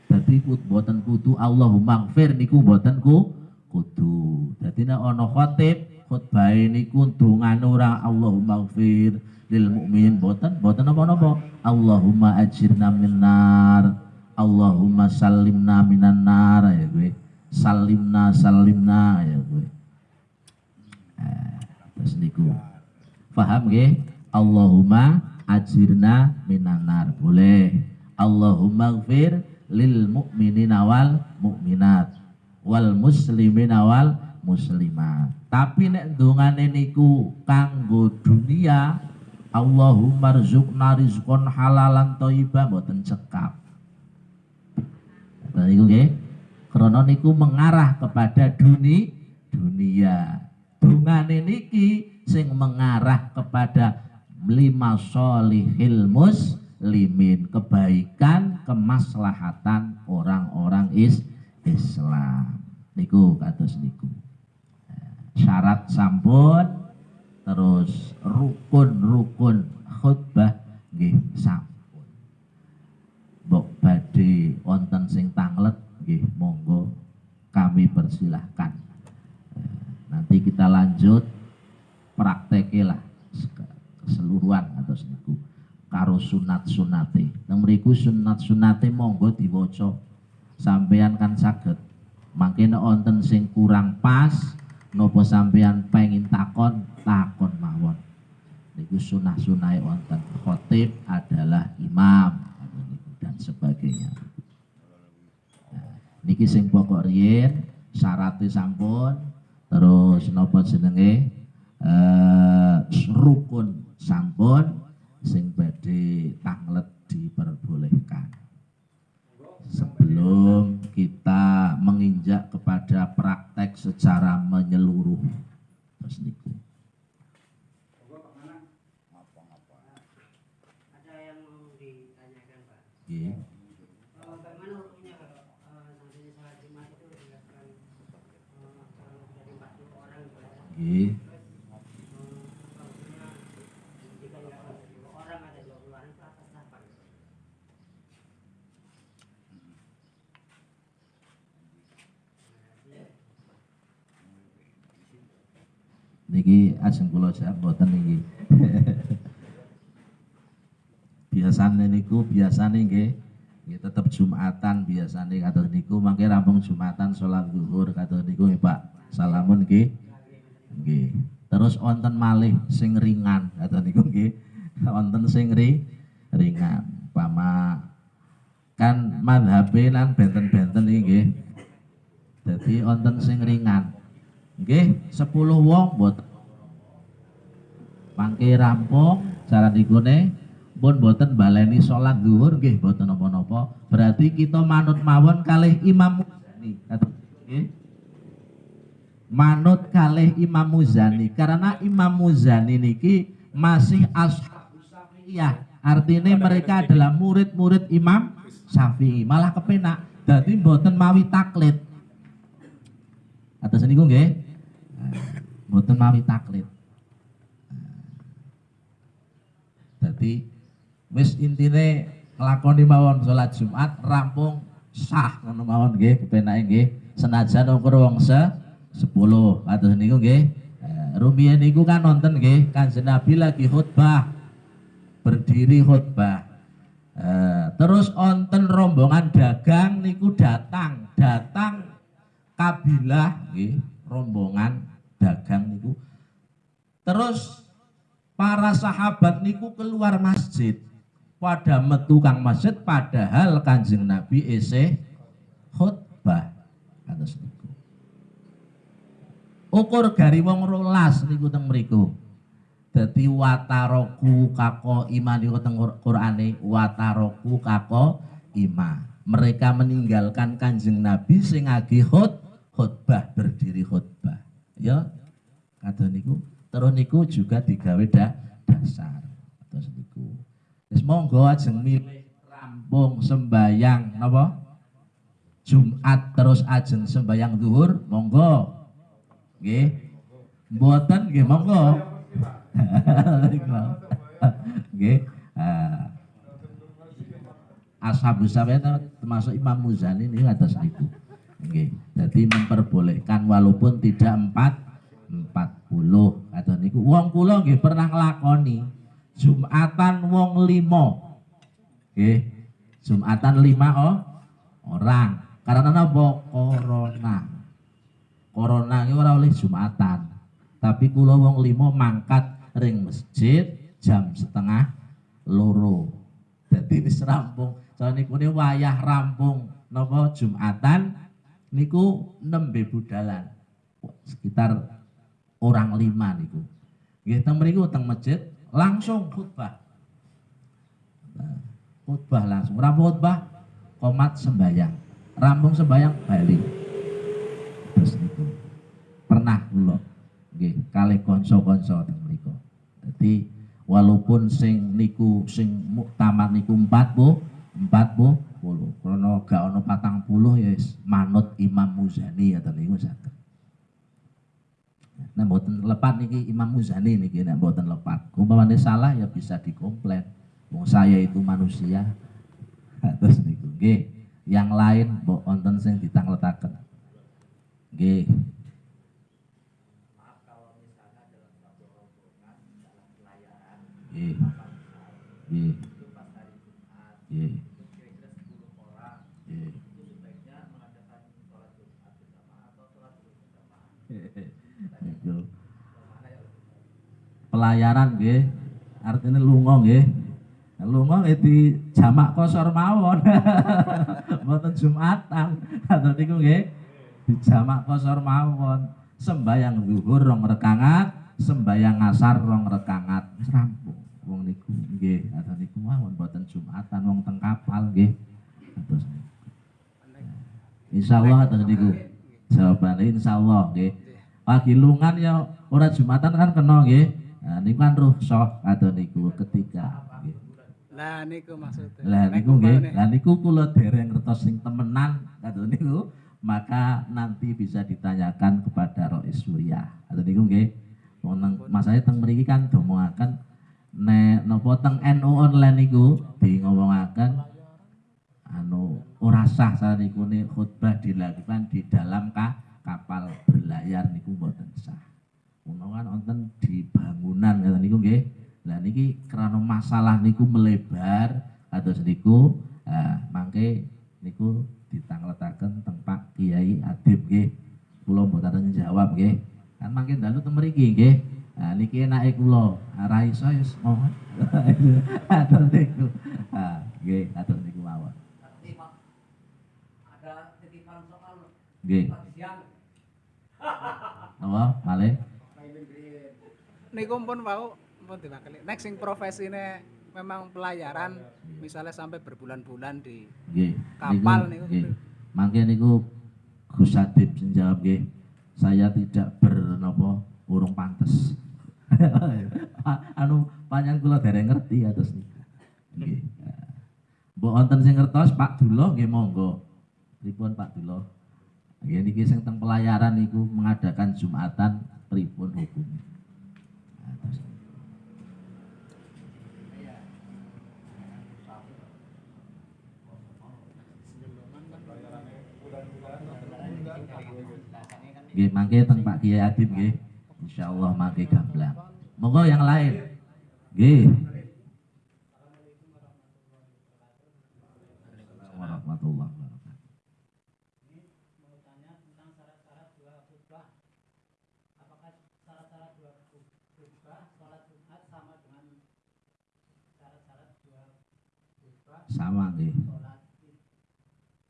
Dadi kut boten kudu Allahumma gfir niku boten ku kudu. Dadi nek ana khatib khutbahe niku ndongane ora Allahumma gfir lil mukmin boten boten napa-napa. Allahumma ajirna minnar. Allahumma salimna minan nar ya gue. Salimna salimna ya gue. Eh, terus niku. Paham nggih? Allahumma ajirna minan nar. Boleh. Allahumma gfir lil mu'minina wal mu'minat wal muslimina wal muslimat. Tapi nek ndongane niku kanggo dunia Allahumma rzuqna rizqan halalan thayyiban mboten cekap. Nah, niku nggih. Krana niku mengarah kepada duni dunia. Dungane niki sing mengarah kepada lima solihil mus limin kebaikan kemaslahatan orang-orang is Islam niku kados niku syarat sampun terus rukun-rukun khutbah nggih sampun mbok badhe wonten sing tanglet nggih monggo kami persilahkan nanti kita lanjut praktekilah keseluruhan atau niku karo sunat sunate. Mriku sunat sunate monggo diwaca. Sampean kan saged. Mangke nek wonten sing kurang pas napa sampean pengin takon, takon mawon. Niku sunah sunahe wonten. Khotib adalah imam dan sebagainya. Nah, niki sing pokok riyen syaratnya sampun terus napa jenenge eh, rukun sampun sing badhe tanglet diperbolehkan. Sebelum kita menginjak kepada praktek secara menyeluruh. Terus niku. Ada yang mau ditanyakan Pak. Nggih. Eh, Bagaimana hukumnya kalau eh, nantinya sholat Jumat itu dilakukan eh, kurang lebih dari 40 orang ibadah. Nggih. Terus eh, waktunya jika dilakukan 20 orang ada 20 orang itu atas apa? Niki ajeng kula jawab mboten niki. biasane niku biasane nggih nggih tetep Jumatan biasane kados niku mangke rampung Jumatan salat zuhur kados niku nggih Pak. Salamun nggih. Nggih. Terus wonten malih sing ringan kados niku nggih. Wonten sing ri, ringan. Pama kan madhabe nang benten-benten iki nggih. Dadi wonten sing ringan. Nggih, 10 wong mboten mangke rampung cara nikune pun boten baleni sholat zuhur nggih boten napa-napa. Berarti kita manut mawon kalih Imam Muzani. Manut kalih Imam Muzani. Karena Imam Muzani niki masih ashabus Syafi'iyah artinya mereka adalah murid-murid Imam Syafi'i. Malah kepenak. Jadi boten mawi taklid. Atas niku nggih. Boten mawi taklid Jadi wis intine nglakoni mawon salat Jumat rampung sah ngono mawon nggih kepenake nggih. Senajan ukur wong se 10 kados niku nggih Eh, rumiyin niku kan nonton nggih Kanjeng Nabi lagi khutbah berdiri khutbah. Eh, terus onten rombongan dagang niku datang datang kabilah nggih rombongan dagang niku. Terus para sahabat niku keluar masjid. Pada metu kang masjid padahal kanjeng Nabi ese khutbah. Kados niku. Ukur gari wong rolas niku teng mriku. Dadi wataroku kako iman niku teng Qur'ane wataroku kako ima mereka meninggalkan kanjeng Nabi sing agi khut khutbah berdiri khutbah. Ya kata niku terus niku juga digawe da, dasar. Terus niku. Wis monggo ajeng milih rampung sembayang napa? Jumat terus ajeng sembayang zuhur monggo. Nggih. Mboten nggih monggo. Nggih. Ah. Ashabus Syafi'iyah termasuk Imam Muzani ini atas niku. Nggih. Jadi memperbolehkan walaupun tidak empat 40 atau niku wong kula nggih pernah nglakoni Jumatan wong limo nggih Jumatan lima oh, orang. Karena napa? Corona. Corona ini ora oleh Jumatan. Tapi kula wong limo mangkat ring masjid jam setengah loro. Jadi wis rampung. So niku ini wayah rampung. Napa? Jumatan niku nembe budalan. Sekitar orang lima niku. Nggih teng mriku masjid langsung khutbah. Nah, khutbah langsung. Rampung khutbah komat sembayang. Rampung sembayang balik. Terus niku. Pernah kula nggih kalih kanca-kanca teng mriku. Dadi walaupun sing niku sing muktamad niku 40 40 karena gak ono patang puluh ya manut Imam Muzani atau niku saged. Nah, mboten lepat niki Imam Muzani niki nek mboten lepat. Umpamane salah ya bisa dikomplain. Wong saya itu manusia. Terus niku nggih. Yang lain mbok wonten sing ditangletaken. Nggih. Nggih. Nggih. Nggih. Nggih. Niku. Pelayaran nggih. Artinya lunga nggih. Lunga nggih di jamak kosor mawon. Mboten Jumatan. Atau niku nggih. Di jamak kosor mawon. Sembayang zuhur rong rekangat, sembayang asar rong rekangat. Rampung. Wong niku nggih, atau niku mawon mboten Jumatan wong teng kapal nggih. Atus niku. Insyaallah atus niku. Jawabane insyaallah nggih. Pagi lungan ya ora Jumatan kan kena nggih. Nah niku kan rukhsah atau niku ketika. Lah niku maksudnya. Lah niku nggih, lah niku kula dereng ngertos sing temenan kata niku, maka nanti bisa ditanyakan kepada Rois Surya. Kata niku nggih. Wong nang masane teng mriki kan domoaken nek napa teng NU online niku di ngomongaken anu ora sah niku nih khutbah dilakukan di dalam ka, kapal berlayar niku mboten sah menawan onten di bangunan kata niku nggih. Lah niki kerana masalah niku melebar atau sediku eh, ah, mangke niku ditangletaken tempat Kiai Adib nggih. Kula mboten jawab nggih. Kan mangke dalu temeriki nggih. Nah, niki enak kula, lo, arai saya semua, ada niku. Ah, Atau niku awal. Ada titipan soal. Nggih. Apa? Malih. Niku pun wau pun diwakili. Nek sing profesine memang pelayaran misalnya sampai berbulan-bulan di Nggih. Kapal niku. niku. Nggih. Mangke niku Gus Adib sing jawab nggih. Saya tidak bernapa urung pantes. anu panjang kula dereng ngerti atus niku. Nggih. Mbok wonten sing ngertos Pak Duloh nggih monggo. Pripun Pak Duloh? Nggih niki sing teng pelayaran niku mengadakan Jumatan pripun hukumnya. Atus. Nggih, mangke teng Pak Kiai Adib nggih. Insyaallah mangke gamblang. Monggo yang lain. Nggih. Warahmatullahi wabarakatuh. mau tanya tentang syarat-syarat dua khutbah. Apakah syarat-syarat dua khutbah sholat Jumat sama dengan syarat-syarat dua khutbah Sama nggih. sholat Id?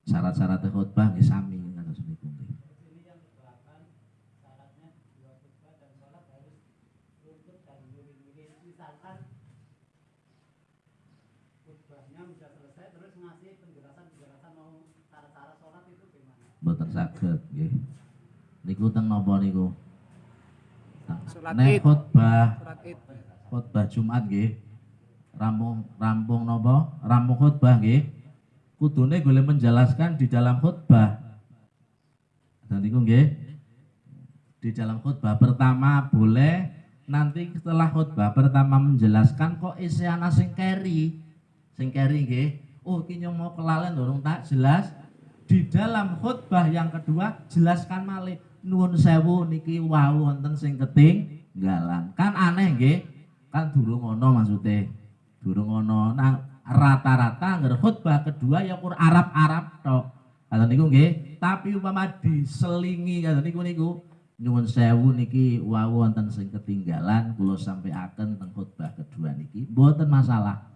Syarat-syarat khutbah nggih sami kados niku nggih. Ini yang keberatan syaratnya dua khutbah dan sholat harus runtut dan nuri-nuri. Misalkan khutbahnya bisa selesai terus ngasih penjelasan-penjelasan mau cara-cara sholat itu gimana? Mboten saged nggih. Niku teng napa niku? Salat Nek Id. Khutbah Jumat nggih. Rampung rampung napa? Rampung khutbah nggih. Kudune boleh menjelaskan di dalam khutbah. Dan niku nggih. Di dalam khutbah pertama boleh nanti setelah khutbah pertama menjelaskan kok isi ana sing keri. Sing keri nggih. Oh, nyong mau kelalen dorong tak jelas. Di dalam khutbah yang kedua jelaskan malih nuwun sewu niki wau wonten sing ketinggalan. Kan aneh nggih. Kan durung ngono maksude. Durung ngono. Nah, rata-rata ngger khutbah kedua ya kur Arab-Arab tok. Kata niku nggih, tapi umpama diselingi kata niku niku nyuwun sewu niki wau wonten sing ketinggalan kula sampaiaken teng khutbah kedua niki mboten masalah.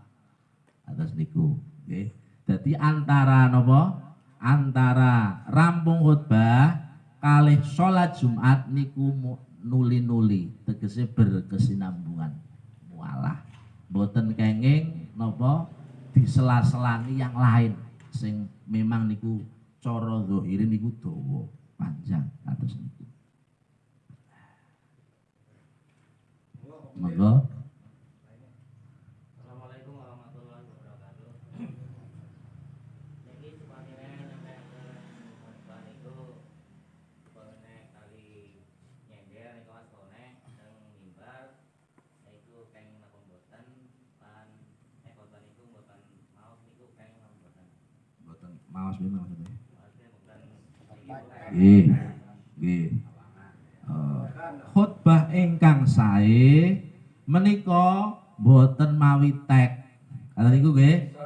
Atas niku nggih. Dadi antara napa? Antara rampung khutbah kalih salat Jumat niku nuli-nuli tegese berkesinambungan. Mualah boten kenging napa disela-selani yang lain sing memang niku cara zahire niku dawa panjang atus niku. Monggo Assalamualaikum warahmatullahi wabarakatuh. Jadi sebenarnya sampai ke khutbah itu sebenarnya kali nyender niku mas kone teng mimbar niku kenging napa mboten lan nek khotbah niku mboten maos niku kenging napa mboten. boten maos memang maksudnya Maksudnya Nggih, nggih. Eh, khutbah ingkang sae menika boten mawi tek. Kata niku nggih.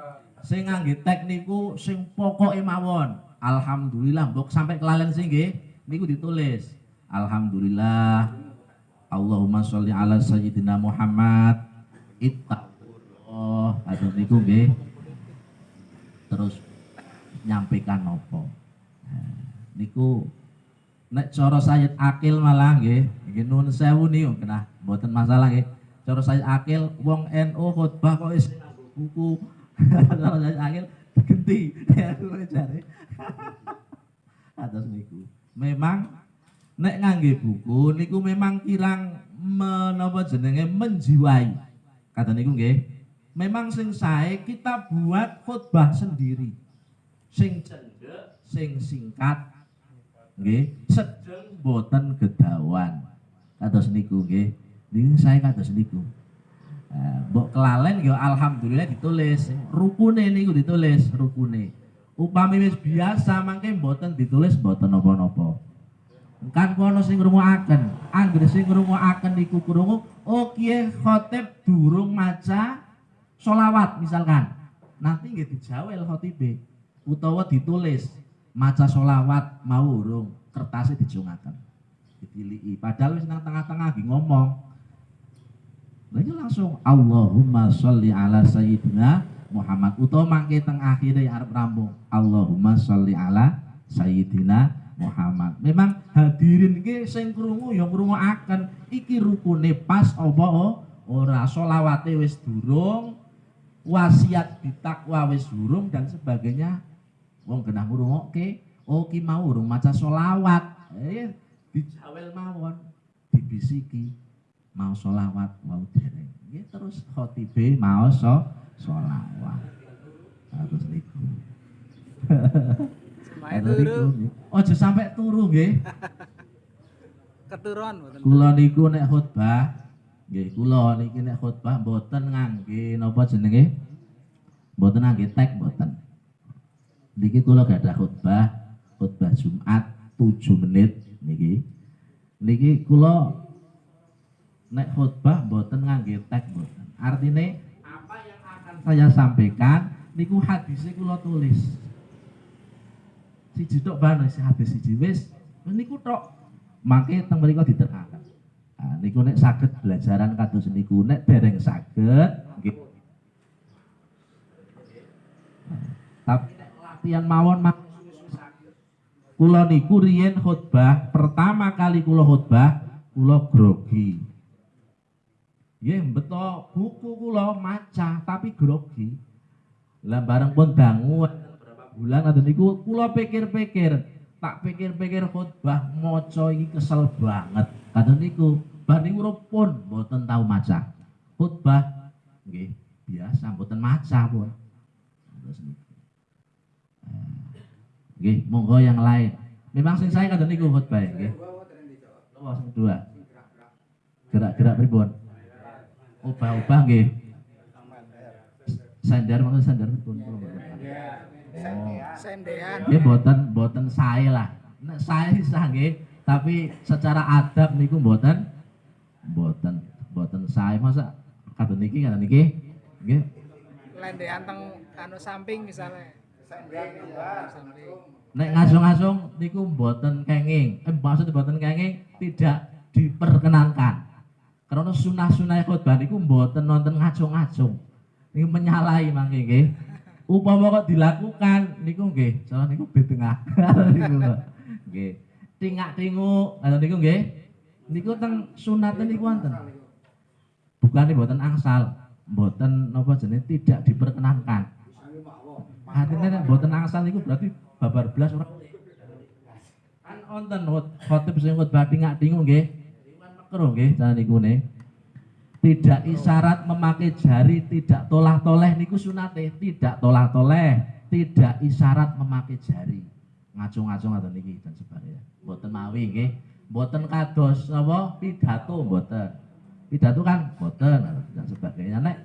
Sing ngangge tek niku sing pokoke mawon. Alhamdulillah mbok sampai kelalen sing nggih niku ditulis. Alhamdulillah. Allahumma sholli ala sayyidina Muhammad. Ittaqullah. Kata niku nggih. Terus nyampaikan nopo. Nah, niku nek cara Sayyid Akil malah nggih nggih nuwun sewu niku kena mboten masalah nggih. Cara Sayyid Akil wong NU khotbah kok nganggo buku cara Sayyid Akil genti ya jare. Atas niku. Memang nek ngangge buku niku memang kirang menapa jenenge menjiwai. Kata niku nggih memang sing sae kita buat khotbah sendiri sing cendek sing singkat. Nggih. Sedeng boten gedawan. Kados niku nggih. Niku saya kados niku. Eh, mbok kelalen ya alhamdulillah ditulis. Rukune niku ditulis rukune. Upami wis biasa mangke mboten ditulis mboten napa-napa. Kan kono sing ngrungokaken. Anggere sing ngrungokaken niku krungu oh kiye khotib durung maca solawat misalkan. Nanti nggih dijawel khotibe utawa ditulis maca solawat mau urung. Kertasnya dijungaken ditiliki. Padahal wis tengah-tengah lagi ngomong. Lagi langsung Allahumma sholli ala sayyidina Muhammad. Utawa mangke teng akhire arep rampung Allahumma sholli ala sayyidina Muhammad. Memang hadirin iki sing krungu ya ngrungokaken iki rukune pas apa o- ora selawate wis durung, wasiat ditakwa wis durung dan sebagainya. Wong genah ngrungokke, oh ki mau urung maca selawat. Eh dijawel mawon, dibisiki mau selawat mau dereng. Nggih terus khotibe mau so selawat. Harus niku. Turu niku. Ojo sampai turu nggih. keturun mboten. Kula niku nek khotbah nggih kula niki nek khotbah mboten ngangge napa jenenge? Mboten ngangge tag mboten. Niki kula gadah khotbah khotbah Jumat 7 menit niki. Niki kula nek khotbah mboten ngangge tag mboten. Artine apa yang akan saya sampaikan niku hadisnya kula tulis. Siji tok bae si hadis siji wis niku tok mangke teng mriku diterangkan. Nah, niku nek saged belajaran kados niku nek dereng saged. Tapi nek latihan mawon kula niku riyen khotbah pertama kali kula khotbah kula grogi. Ya beto buku kula maca tapi grogi. Lah bareng pun berapa bulan atau niku pikir-pikir tak pikir-pikir khotbah maca iki kesel banget. Kadang niku bar niku pun mboten tahu maca. Khotbah nggih biasa mboten maca pun. Nggih, monggo yang lain. Memang sing saya kadang niku khotbah nggih. Oh, sing dua. Gerak-gerak pripun? Ubah-ubah nggih. Sandar maksud sandar pripun? Oh. Sendean. Nggih boten boten sae lah. Nek sae sah nggih, tapi secara adab niku boten boten boten sae masa kadang niki kadang niki nggih Lendean teng anu samping misalnya. Samping. nek ngasung-ngasung niku boten kenging. Eh maksud boten kenging tidak diperkenankan. Karena sunah-sunah khotbah niku boten nonton ngacung-ngacung. Niku menyalahi mangke nggih. Upama kok dilakukan niku nggih, soalnya niku betengah. niku. Nggih. Tingak-tinguk ngoten niku nggih. Niku teng sunate niku wonten. Bukan boten angsal, boten napa jenenge tidak diperkenankan. Artinya nek boten angsal niku berarti babar belas ora kan wonten khot- khotib sing khotbah tingak-tingu nggih. Makruh nggih cara niku ne. Tidak isyarat memakai jari, tidak tolah-toleh niku sunate, tidak tolah-toleh, tidak isyarat memakai jari. Ngacung-ngacung atau niki dan sebagainya. Mboten mawi nggih. Mboten kados napa pidato mboten. Pidato kan mboten dan sebagainya nek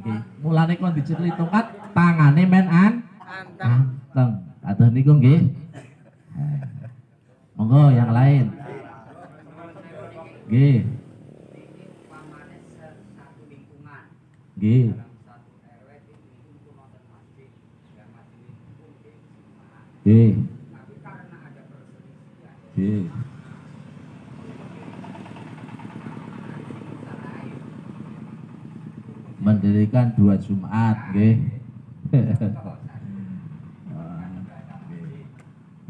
nggih. Mulane kon diceritungkat tangane men an Anteng. Anteng. Aduh niku nggih. Eh. Monggo yang lain. Nggih. Nggih. Nggih. Nggih. Mendirikan dua Jumat, nggih.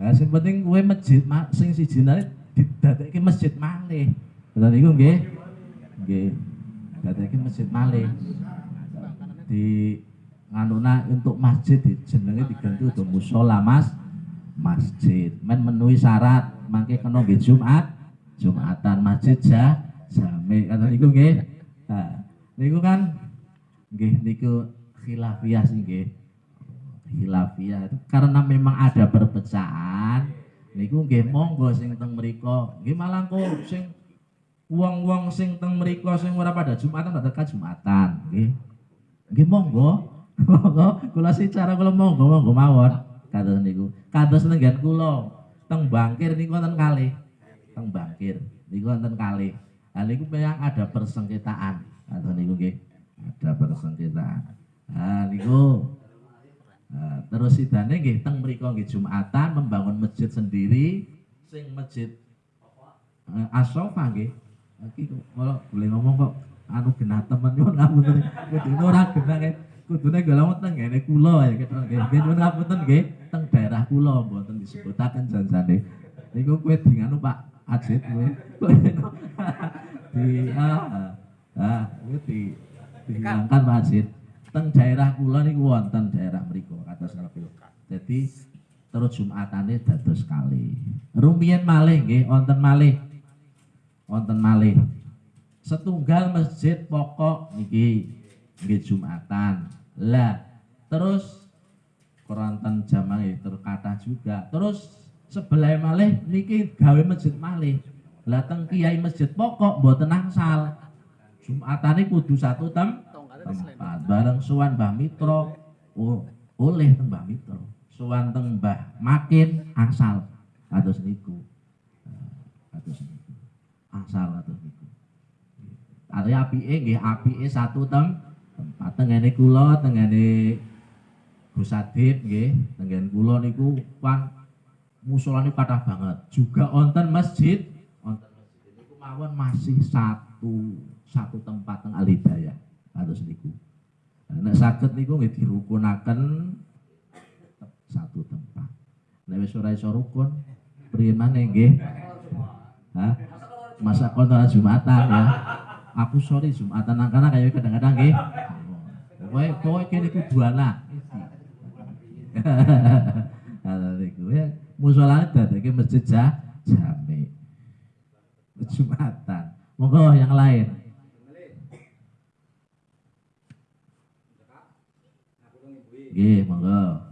Nah, sing penting kowe masjid ma- sing siji nane didadekke masjid malih. Betul niku nggih. Nggih. Dadekke masjid malih. Di nganuna untuk masjid dijenenge diganti untuk musola Mas masjid. Men menuhi syarat mangke kena nggih Jumat, Jumatan masjid ja jame kata niku nggih. Nah, niku kan nggih niku khilafiyah sih nggih khilafiyah itu. Karena memang ada perpecahan niku nggih monggo sing teng mriku nggih malah kok sing wong-wong sing teng mriku sing ora pada Jumatan pada Jumatan nggih. Nggih monggo monggo. Kula sih cara kula monggo monggo mawon. Kados niku. Kados nenggan kula. Teng bangkir niku wonten kalih. Teng bangkir niku wonten kalih. Nah niku memang ada persengketaan. Atau niku nggih. Ada persengketaan. Nah niku Nah, terus sidane nggih teng mriku nggih Jumatan membangun masjid sendiri sing masjid eh, As-Sofa nggih. Iki kalau boleh ngomong kok anu genah temen nyuwun ngapunten. Kudune ora genah nggih. Kudune golong teng ngene kula ya gitu nggih. Nggih nyuwun ngapunten nggih teng daerah kula mboten disebutaken janjane. Niku kowe di nganu Pak Ajit kowe. di ah ah kowe di dihilangkan Pak Ajit. Teng daerah kula niku wonten daerah mriku kados ngerti. Jadi terus Jumatane dados kali. Rumiyin malih nggih wonten malih. Wonten malih. Setunggal masjid pokok niki nggih Jumatan. Lah, terus keronten jamaah terkata juga. Terus sebelah malih niki gawe masjid malih. Lah teng kiai masjid pokok mboten angsal. Jumatane kudu satu tem. Tempat bareng suwan Mbah Mitra oh, oleh teng Mbah Mitra suwan teng Mbah Makin angsal kados niku. Eh, kados niku. Angsal kados niku. Arya apike nggih apike satu tem tempat tengene kula tengene Gus Adib nggih tengen kula niku kan musolane kathah banget. Juga wonten masjid wonten masjid. Niku mawon masih satu satu tempat teng Alidaya kados niku. Nek saged niku nggih dirukunaken satu tempat. Nek wis ora iso rukun priye maneh nggih? Hah? masa kontra Jumatan ya? Aku sorry Jumatan karena kayak kadang-kadang nggih? Kowe kowe kene kudu anak Ada niku ya musolane dadekke masjid ja- jami Jumatan. Monggo yang lain. 예, 이게 뭔가